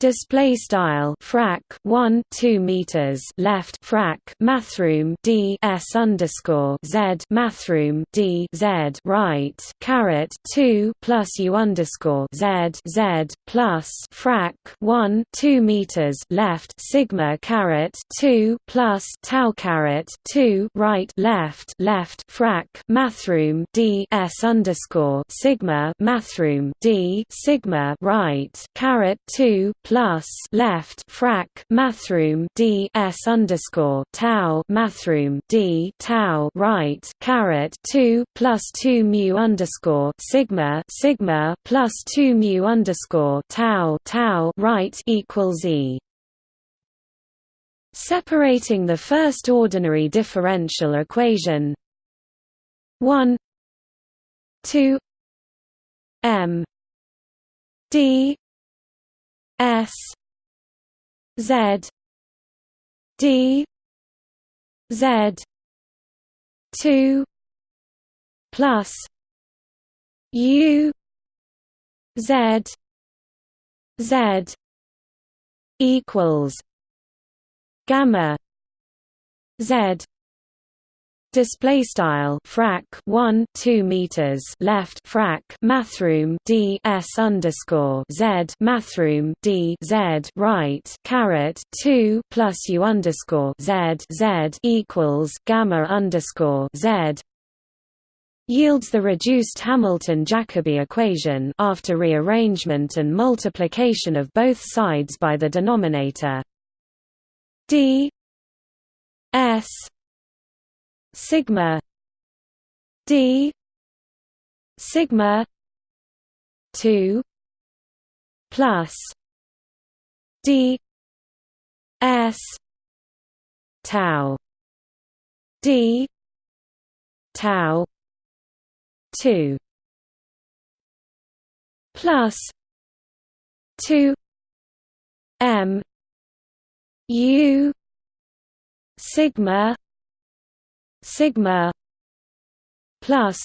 Speaker 1: Display style frac 1 2 meters left frac mathrm d s underscore z mathrm d z right caret 2 plus u underscore z z plus frac 1 2 meters left sigma caret 2 plus tau caret 2 right left left frac mathrm d s underscore sigma mathrm d sigma right caret 2 plus left frac mathrm d s underscore tau mathrm d tau right caret two plus two mu underscore sigma sigma plus two mu underscore tau tau right equals e. Separating the first ordinary differential equation. One. Two. M. D S Z D Z two plus U Z Z equals gamma Z display style frac 1 2 meters left frac mathrm d s underscore z mathrm d z right caret 2 plus u underscore z z equals gamma underscore z. Yields the reduced Hamilton-Jacobi equation after rearrangement and multiplication of both sides by the denominator. D s sigma d sigma 2 plus d s tau d tau 2 plus 2 m u sigma sigma plus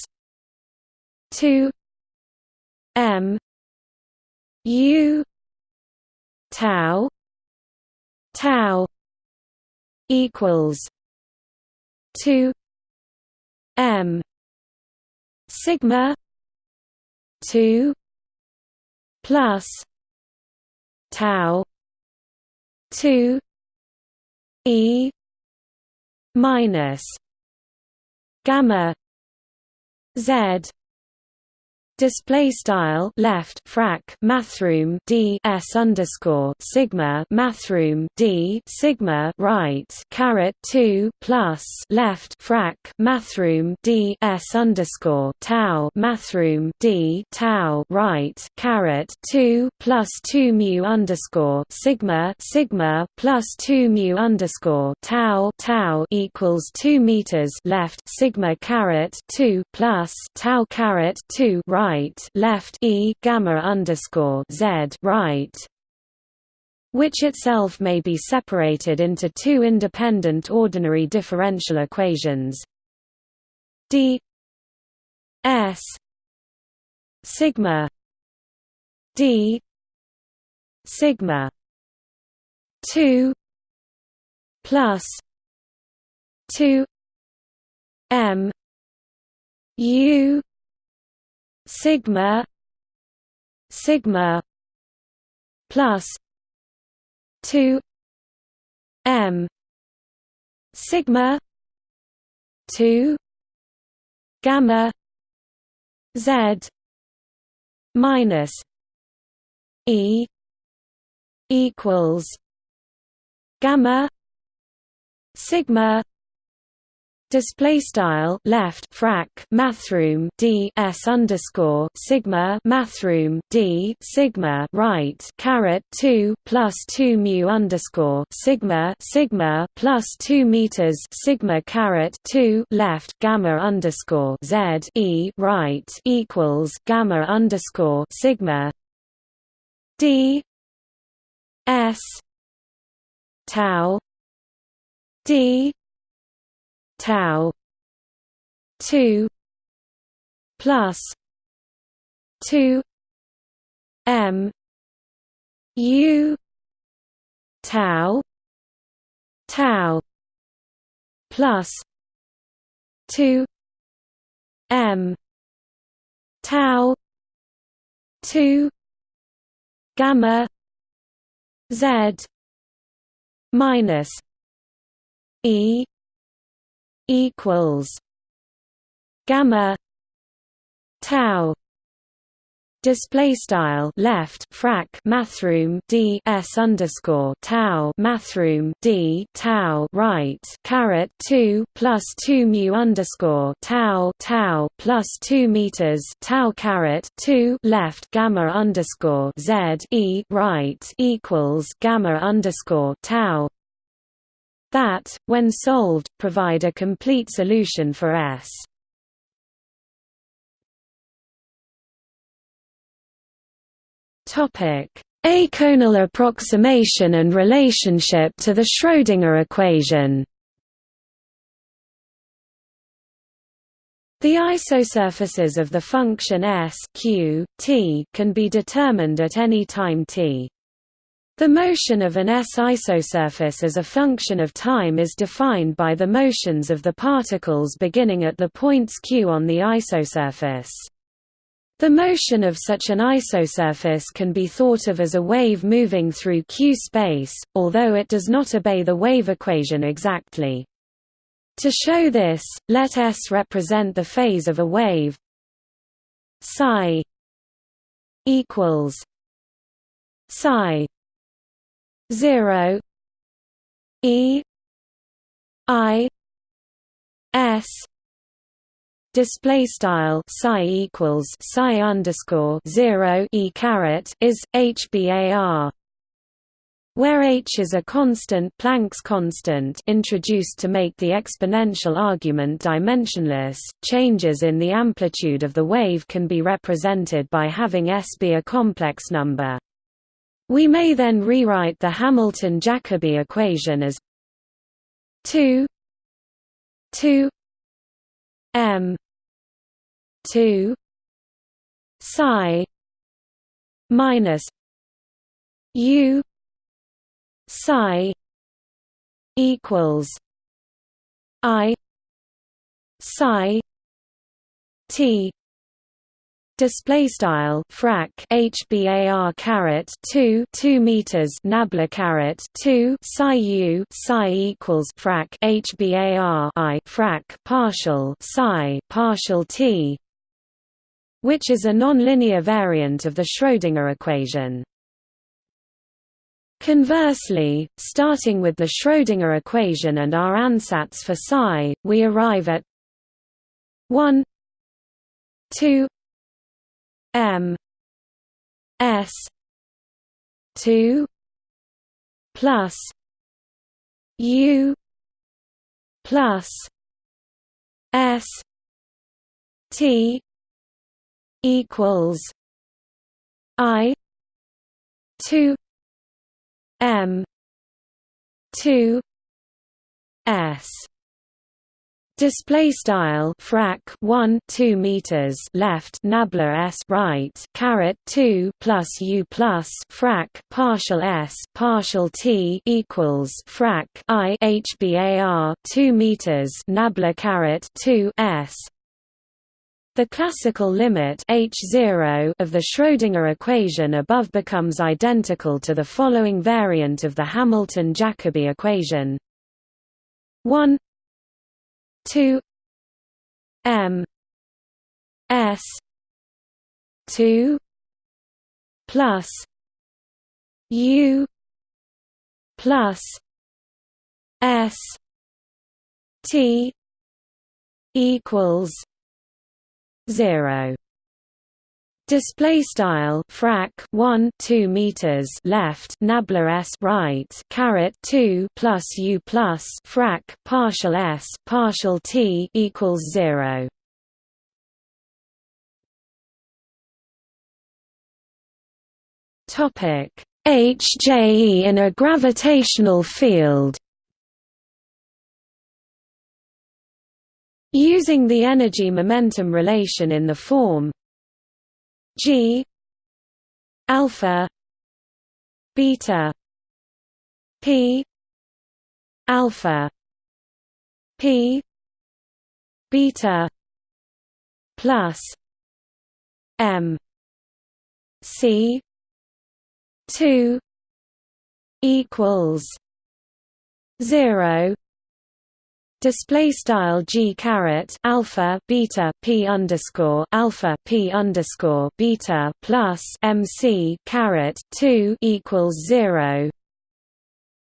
Speaker 1: 2 m u tau tau equals 2 m sigma 2 plus tau 2 e minus gamma z display style left frac mathrm d s underscore sigma mathrm d sigma right caret 2 plus left frac mathrm d s underscore tau mathrm d tau right caret 2 plus 2 mu underscore sigma sigma plus 2 mu underscore tau tau equals 2 meters left sigma caret 2 plus tau caret 2 right right left e gamma underscore z right which itself may be separated into two independent ordinary differential equations. D s sigma d sigma 2 plus 2 m u sigma sigma plus 2 m sigma 2 gamma z minus e equals gamma sigma display style left frac mathrm d s underscore sigma mathrm d sigma right caret 2 plus 2 mu underscore sigma sigma plus 2 meters sigma caret 2 left gamma underscore z e right equals gamma underscore sigma d s tau d tau 2 plus 2 m u tau tau plus 2 m tau 2 gamma z minus e equals gamma tau display style left frac mathrm d s underscore tau mathrm d tau right caret 2 plus 2 mu underscore tau tau plus 2 meters tau caret 2 left gamma underscore z e right equals gamma underscore tau that, when solved, provide a complete solution for S. Eikonal approximation and relationship to the Schrödinger equation The isosurfaces of the function S Q, t can be determined at any time t. The motion of an S isosurface as a function of time is defined by the motions of the particles beginning at the points q on the isosurface. The motion of such an isosurface can be thought of as a wave moving through q space, although it does not obey the wave equation exactly. To show this, let S represent the phase of a wave psi equals psi 0 e i s display style psi equals psi underscore 0 e caret is hbar where h is a constant Planck's constant introduced to make the exponential argument dimensionless, changes in the amplitude of the wave can be represented by having s be a complex number. We may then rewrite the Hamilton-Jacobi equation as 2 2 m 2 psi minus u psi equals i psi t display style frac hbar caret 2 2 meters nabla caret 2 psi u psi equals frac hbar i frac partial psi partial t which is a nonlinear variant of the Schrödinger equation. Conversely, starting with the Schrödinger equation and our ansatz for psi, we arrive at 1 2 M S two plus U plus S T equals I two M two S Display style frac 1 2 meters left nabla s right caret 2 plus u plus frac partial s partial t equals frac i hbar 2 meters nabla caret 2 s. The classical limit H0 of the Schrödinger equation above becomes identical to the following variant of the Hamilton-Jacobi equation. 1 two M S two plus U plus S T equals zero Display style frac 1 2 meters left nabla s right caret 2 plus u plus frac partial s partial t equals 0 topic. HJE in a gravitational field. Using the energy momentum relation in the form G alpha beta P alpha P beta plus M C two equals zero display style g caret alpha beta p underscore alpha p underscore beta plus mc caret 2 equals 0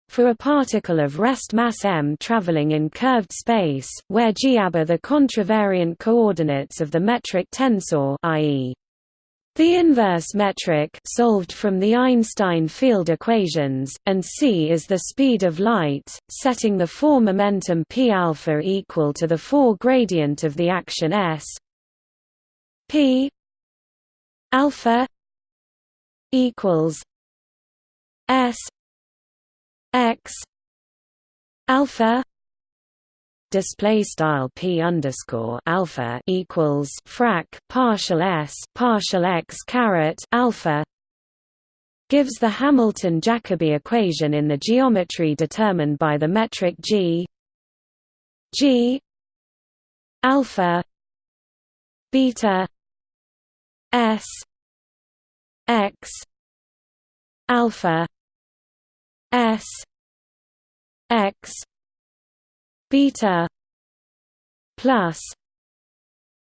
Speaker 1: for a particle of rest mass m traveling in curved space where g are the contravariant coordinates of the metric tensor i.e. The inverse metric solved from the Einstein field equations, and c is the speed of light, setting the four momentum p alpha equal to the four gradient of the action s. P alpha equals s x alpha display style p underscore alpha equals frac partial s partial x caret alpha gives the Hamilton-Jacobi equation in the geometry determined by the metric g g alpha beta s x alpha s x beta plus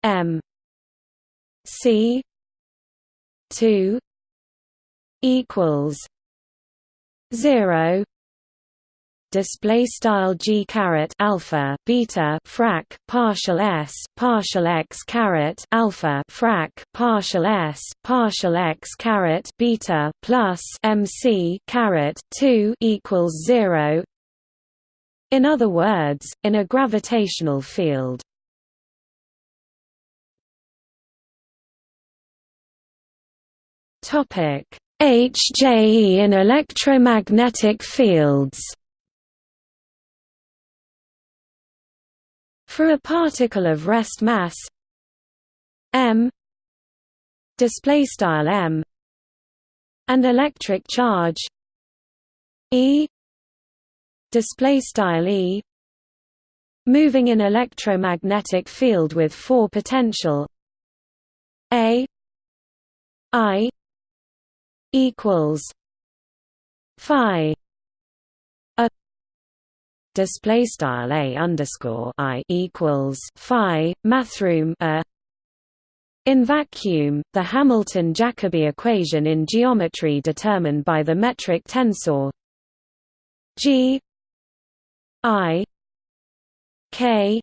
Speaker 1: m c 2 equals 0 display style g caret alpha beta frac partial s partial x caret alpha frac partial s partial x caret beta plus mc caret 2 equals 0 in other words, in a gravitational field. Topic: HJE in electromagnetic fields. For a particle of rest mass m display style m and electric charge e display style E moving in electromagnetic field with four potential. A I equals phi. A display style A underscore I equals phi mathrm a. In vacuum, the Hamilton-Jacobi equation in geometry determined by the metric tensor G I K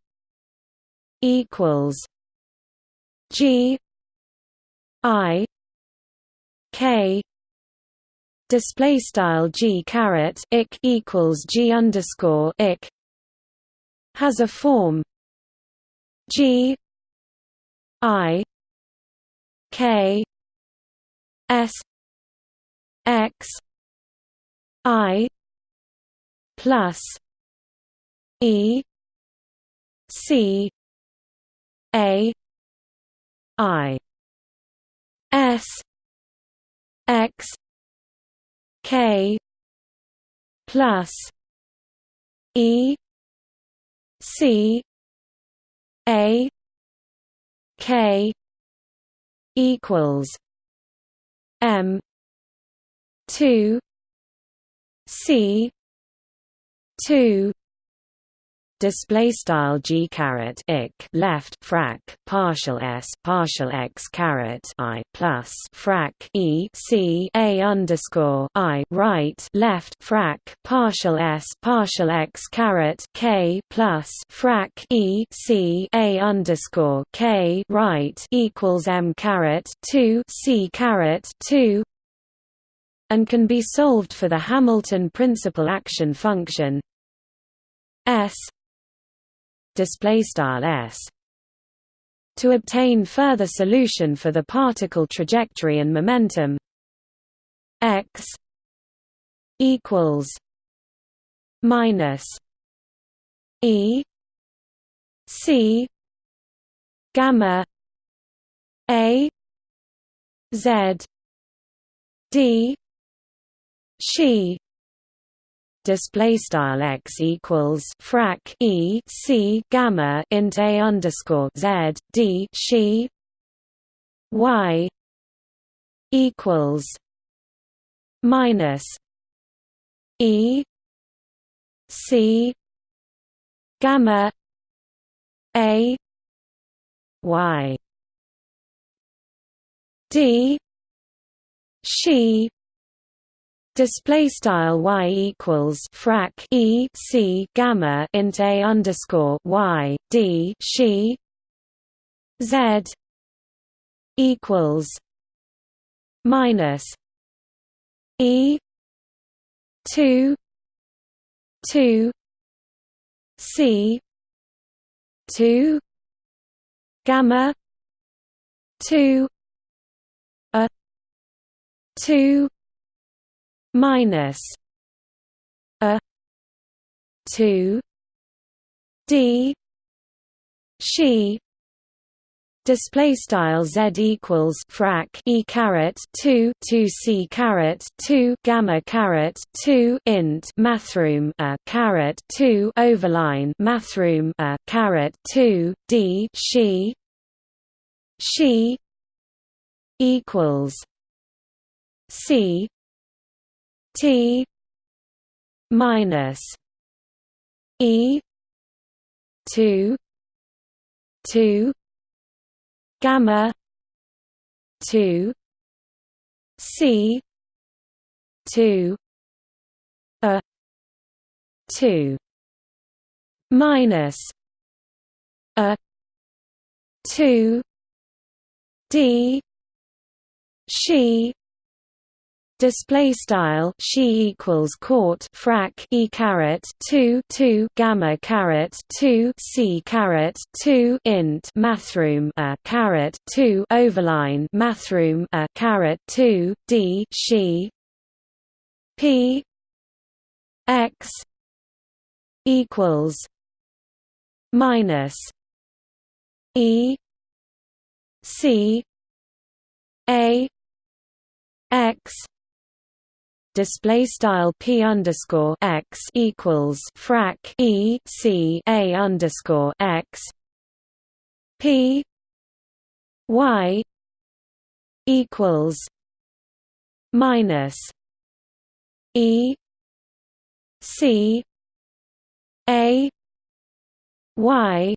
Speaker 1: equals G I K display style G caret ik equals G underscore ik has a form G I K S X I plus E C A I S X K plus E C A K equals M two C two display style g caret ik left frac partial s partial x caret i plus frac e c a underscore i right left frac partial s partial x caret k plus frac e c a underscore k right equals m caret two c caret two and can be solved for the Hamilton principal action function S display style s to obtain further solution for the particle trajectory and momentum. X equals minus e c gamma a z d she display style x equals frac e c gamma int a underscore z d she y equals minus e c gamma a y d she display style y equals frac e c gamma int a underscore y d she z equals minus e two two c two gamma two a two minus a 2 d she display style z equals frac e caret 2 2 c caret 2 gamma caret 2 int mathrm a caret 2 overline mathrm a caret 2 d she she equals c T minus E two two gamma two C two a two minus a two D she display style she equals court frac e caret 2 2 gamma caret 2 c caret 2 int mathrm a caret 2 overline mathrm a caret 2 d she. P x equals minus e c a x display style p underscore x equals frac e c a underscore x p y equals minus e c a y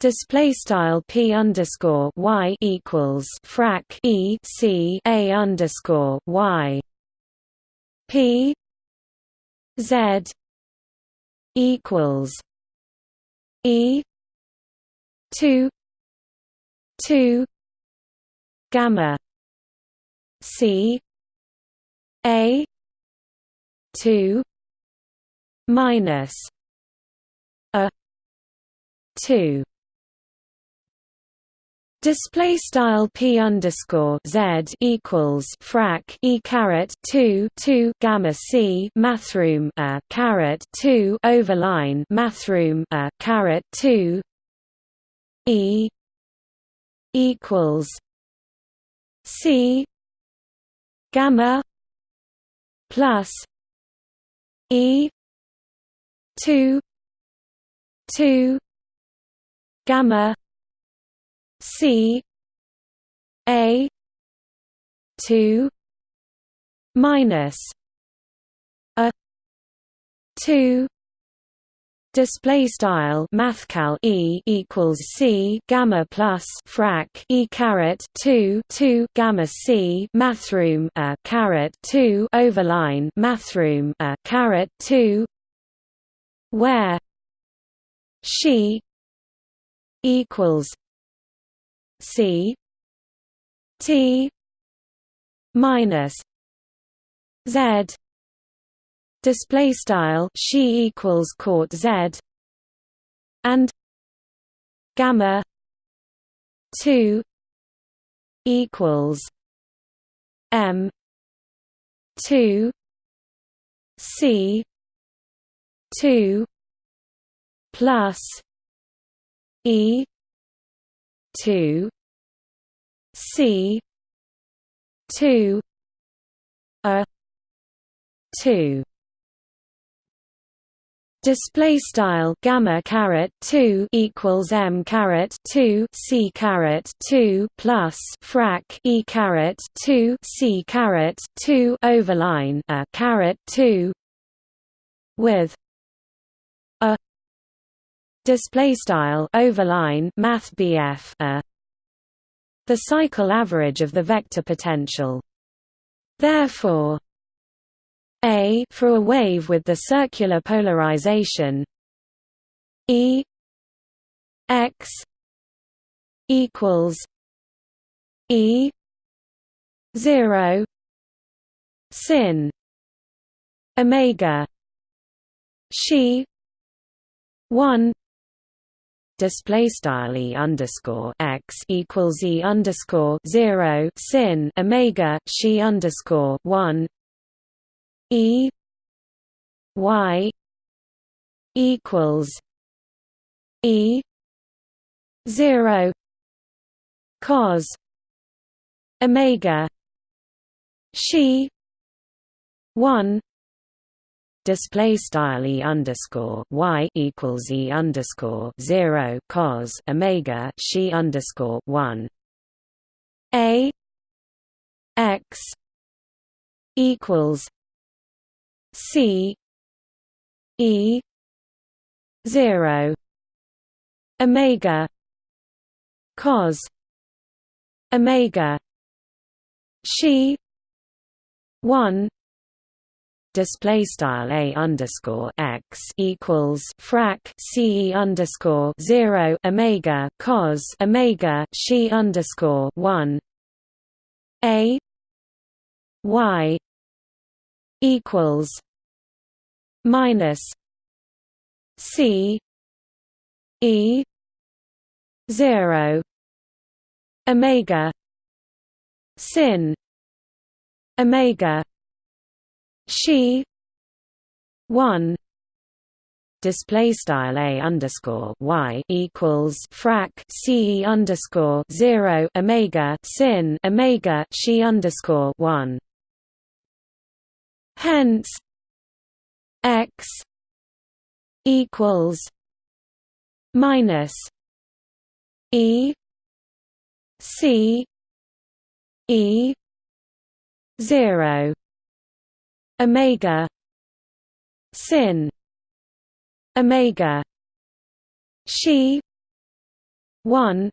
Speaker 1: Display style p underscore y equals frac e c a underscore y P Z equals E two two gamma C A two minus a two Display style p underscore z equals frac e caret two two gamma c mathrm a caret two overline mathrm a caret two e equals c gamma plus e two two gamma C A two minus a two display style mathcal e equals c gamma plus frac e caret 2 2 gamma c mathrm a caret 2 overline mathrm a caret 2 where she equals c t minus z display style she equals court z and gamma 2 equals m 2 c 2 plus e 2 c 2 a. 2 display style. Gamma caret. 2 equals m caret. 2 c caret. 2 plus frac. E caret. 2 c caret. 2 overline. A caret. 2 with a display style overline math BF a. The cycle average of the vector potential. Therefore a for a wave with the circular polarization E x equals E zero sin omega she one display style underscore x equals e underscore zero sin omega she underscore one E Y equals E zero cos Omega she one display style e underscore y equals e underscore zero cos omega she underscore one. A x equals C E zero Omega cos Omega she one display style a underscore x equals frac c underscore zero omega cos omega she underscore one a y equals minus C E zero Omega sin Omega she. One. Display style a underscore y equals frac c underscore zero omega sin omega she underscore one. Hence x equals minus e c e 0 omega. Sin. Omega. She. 1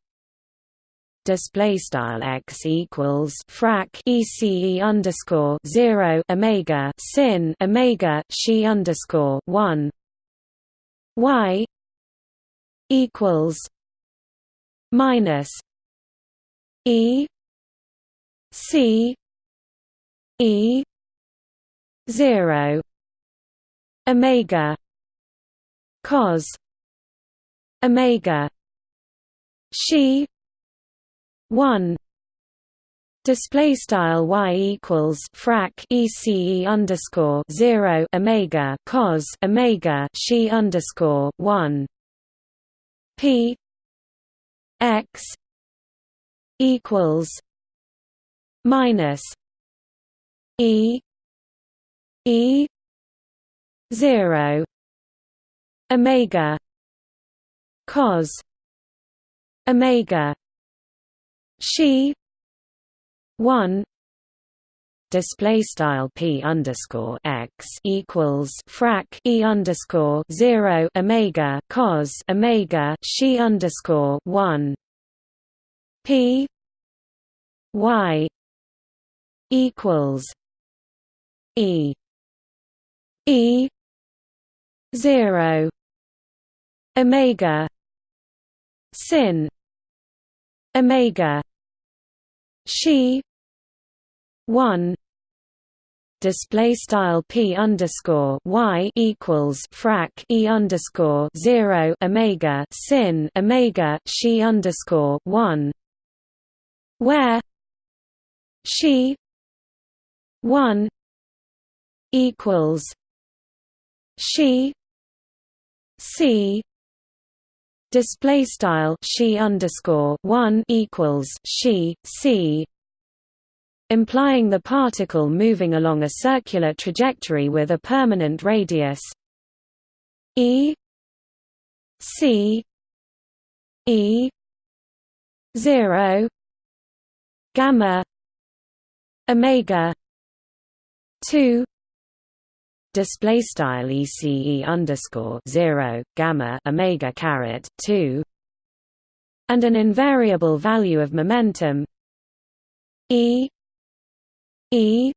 Speaker 1: display style x equals frac ece underscore zero omega. Sin. Omega. She underscore one. Y. Equals. Minus. E. C. E zero omega cos omega she one display style y equals frac ece underscore zero omega cos omega she underscore one p x equals minus e e zero omega cos omega she 1 display style p underscore x equals frac e underscore zero omega cos omega she underscore one p y equals e e zero omega sin omega she one display style p underscore y equals frac e underscore zero omega sin omega she underscore one where she one equals she c display style she underscore one equals she c implying the particle moving along a circular trajectory with a permanent radius. E c e 0 gamma omega 2 display style ece underscore 0 gamma omega caret 2 and an invariable value of momentum e E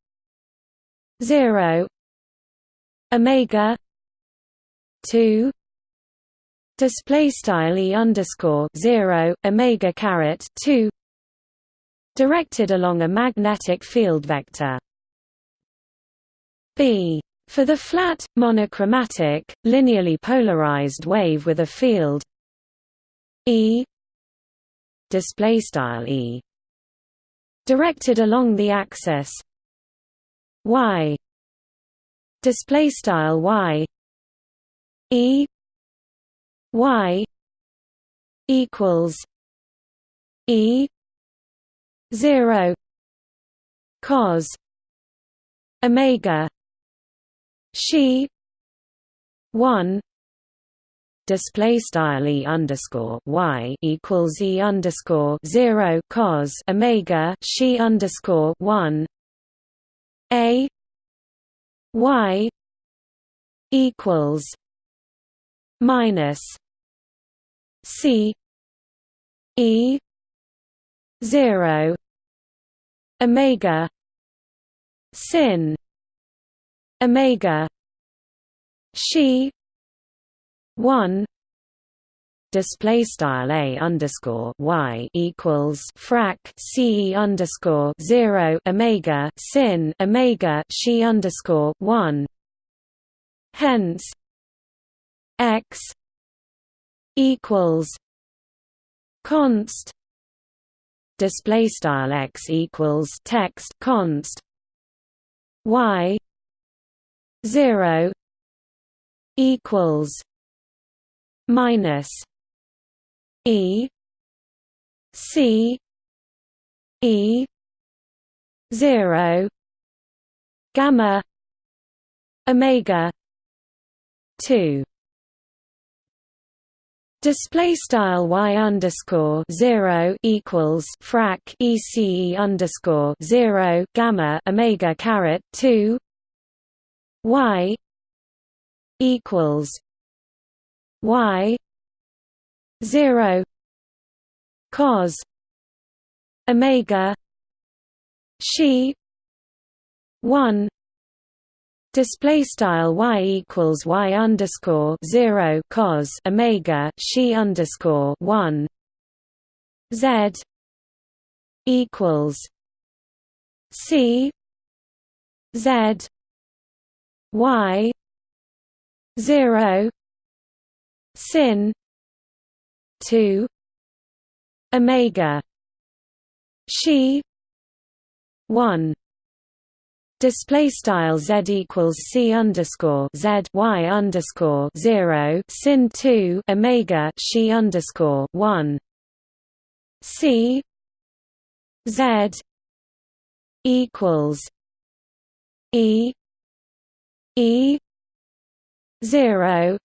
Speaker 1: zero Omega two display style e underscore zero omega caret two directed along a magnetic field vector. B for the flat monochromatic linearly polarized wave with a field e display style e directed along the axis y display style y e y equals e 0 cos omega she. 1 display style e underscore y equals e underscore zero cos omega she underscore one. A. Y. equals minus c e zero omega sin omega she one display style a underscore y equals frac c underscore zero omega sin omega she underscore one. Hence, x equals const display style x equals text const y zero equals minus E C E zero gamma omega two. Display style y underscore zero equals frac ece underscore zero gamma omega caret two y equals y 0 cos omega she 1 display style y equals y underscore 0 cos omega she underscore 1 z equals c z y 0 sin 2 omega. She 1 Display style z equals c underscore z y underscore zero sin two omega she underscore one. C z equals e e zero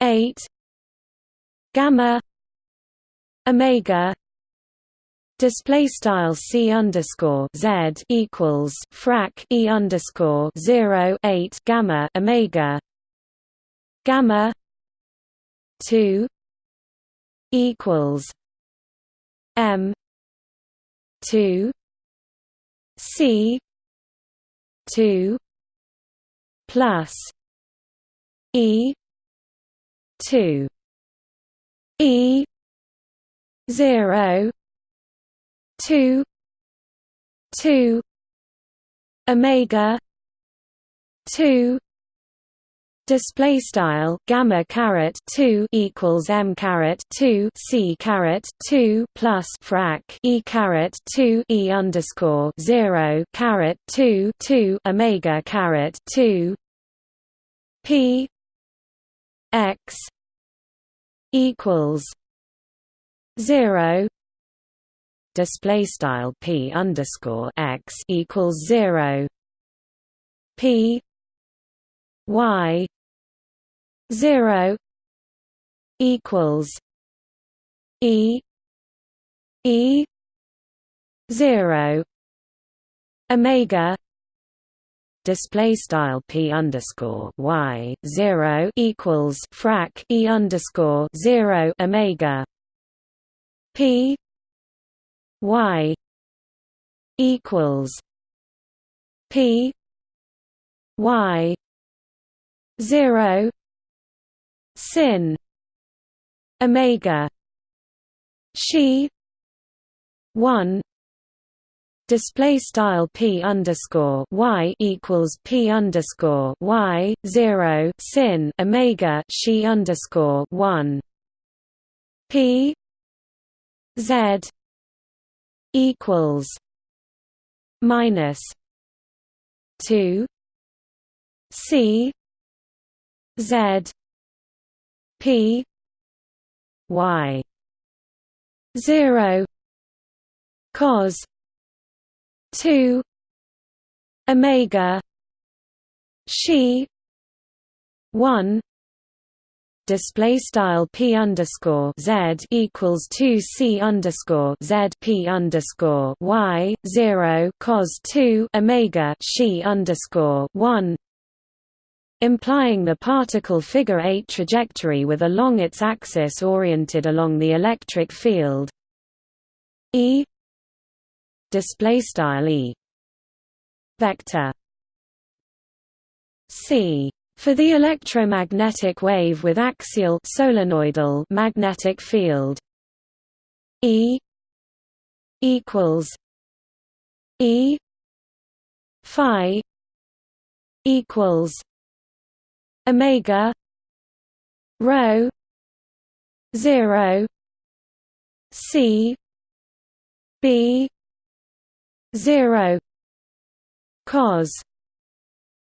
Speaker 1: 8 gamma omega Display style c underscore z equals frac e underscore zero eight gamma omega gamma two equals m two c two plus e two e zero two two omega two display style gamma caret 2 equals m caret 2 c caret 2 plus frac e caret 2 e underscore 0 caret 2 2 omega caret 2 p x equals 0 display style p underscore x equals zero p y zero equals e e zero omega display style p underscore y zero equals frac e underscore zero omega p y equals p y 0 sin omega she 1 display style p underscore y equals p underscore y 0 sin omega she underscore 1 p z equals minus 2 c z p y. 0 cos 2 omega she 1 display style p underscore z equals two c underscore z p underscore y zero cos two omega she underscore one implying the particle figure 8 trajectory with along its axis oriented along the electric field. E display style E. Vector. C. For the electromagnetic wave with axial solenoidal magnetic field. E equals E phi equals omega rho 0 c b 0 cos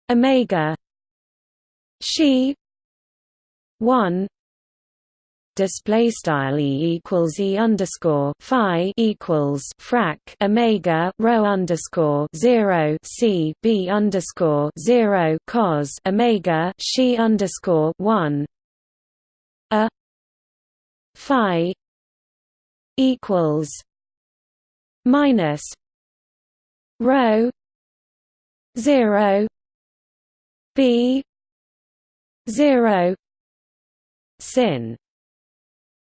Speaker 1: omega she 1 display style e equals e underscore phi equals frac omega rho underscore zero c b underscore zero cos omega she underscore one a phi equals minus rho zero b 0 sin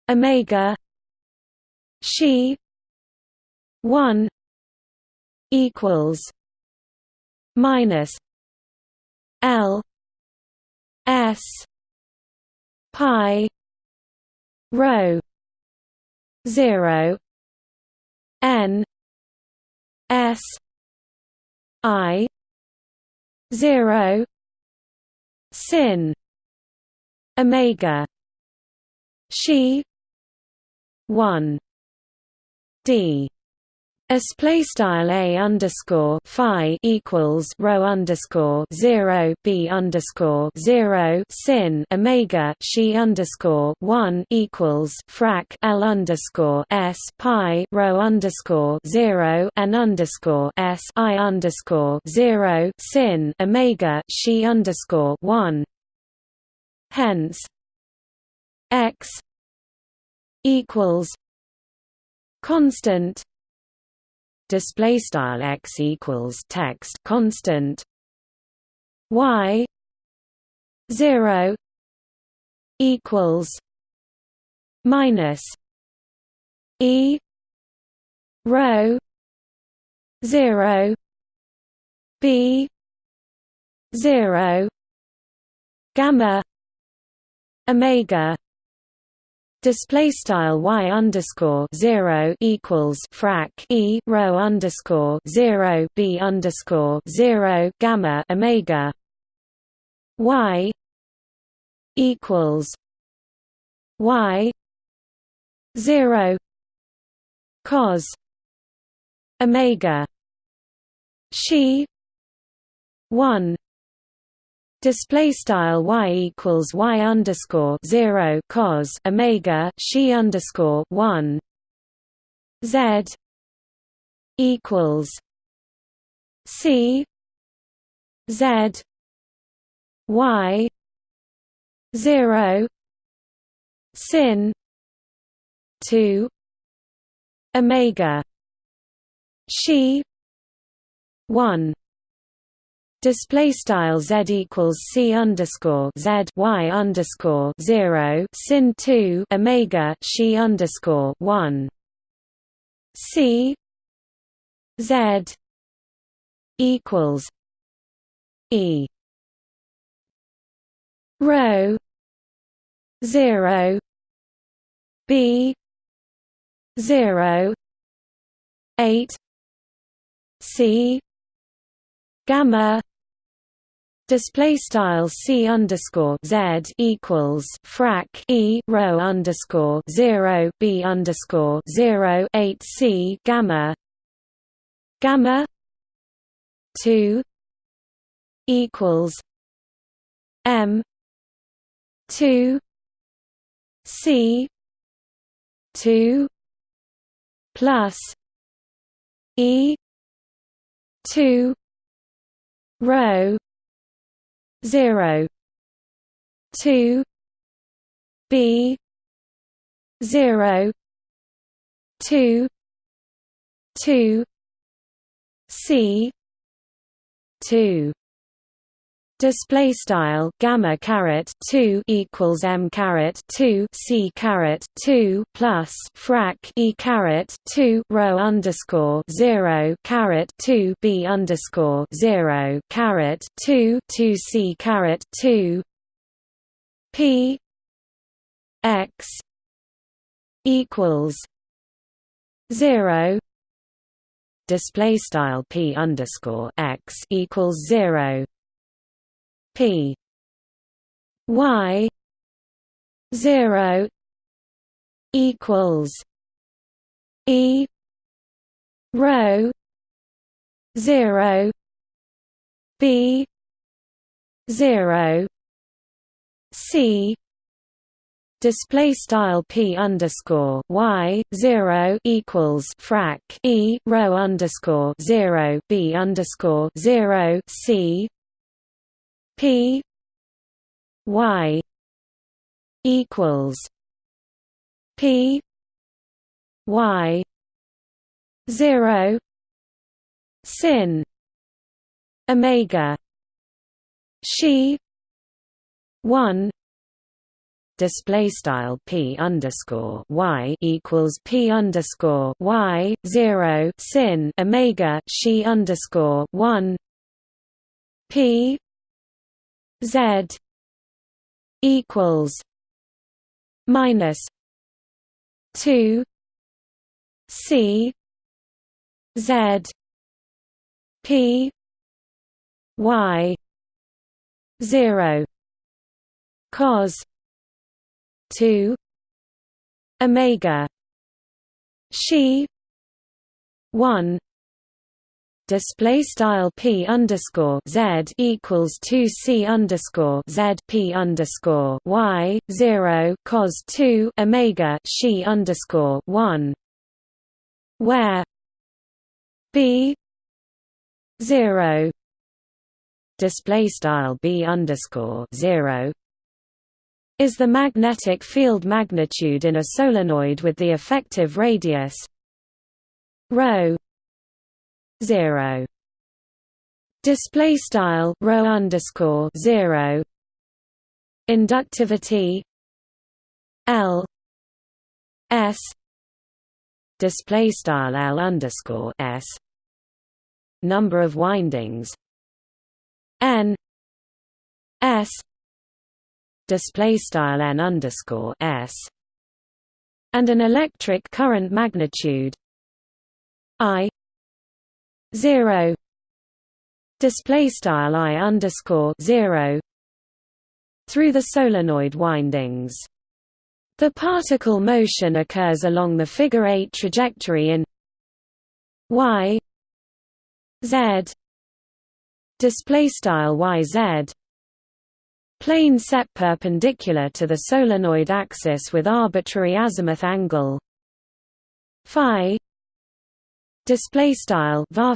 Speaker 1: omega she 1 equals minus l s pi rho 0 n s i 0 sin omega she 1 d Display style a underscore phi equals rho underscore zero b underscore zero sin omega she underscore one equals frac l underscore s pi rho underscore zero n underscore s i underscore zero sin omega she underscore one. Hence, x equals constant display style x equals text constant y 0 equals minus e rho 0 b 0 gamma omega display style y underscore zero equals frac e rho underscore zero b underscore zero gamma omega y equals y zero cos omega she one Display style y equals y underscore zero cos omega she underscore one. Z equals c z y zero sin two omega she one Display style z equals c underscore z y underscore zero sin two omega she underscore one. C z equals e. Rho zero b zero eight c gamma Display style c underscore z equals frac e rho underscore zero b underscore zero eight c gamma gamma two equals m two c two plus e two rho 0 2 b 0 2 2 c 2 Display style gamma caret two equals m caret two c caret two plus frac e caret two rho underscore zero caret two b underscore zero caret two two c caret two p x equals zero. Display style p underscore x equals zero P. Y. zero equals E. rho zero B. zero C. Display style p underscore y zero equals frac e rho underscore zero b underscore zero c P Y equals P Y zero sin Omega she one display style p underscore y equals p underscore y zero sin omega she underscore one p Z equals minus two C Z P Y zero cos two Omega she one display style p underscore z equals two c underscore z p underscore y zero cos two omega she underscore one, where b zero display style b underscore zero is the magnetic field magnitude in a solenoid with the effective radius rho. 0 display style rho underscore 0 inductivity L S. Display style L underscore S. Number of windings N S. Display style N underscore S. And an electric current magnitude I zero display style I underscore zero through the solenoid windings. The particle motion occurs along the figure 8 trajectory in y z display style yz plane set perpendicular to the solenoid axis with arbitrary azimuth angle phi display style var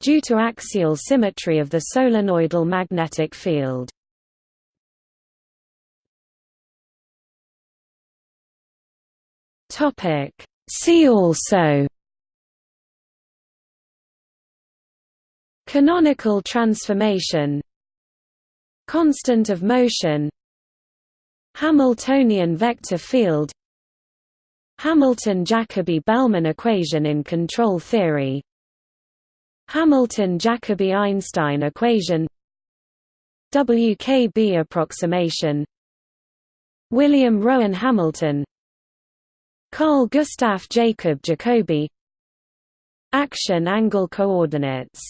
Speaker 1: due to axial symmetry of the solenoidal magnetic field. Topic See also Canonical transformation Constant of motion Hamiltonian vector field Hamilton-Jacobi-Bellman equation in control theory. Hamilton-Jacobi-Einstein equation. WKB approximation. William Rowan Hamilton. Carl Gustav Jacob Jacobi. Action angle coordinates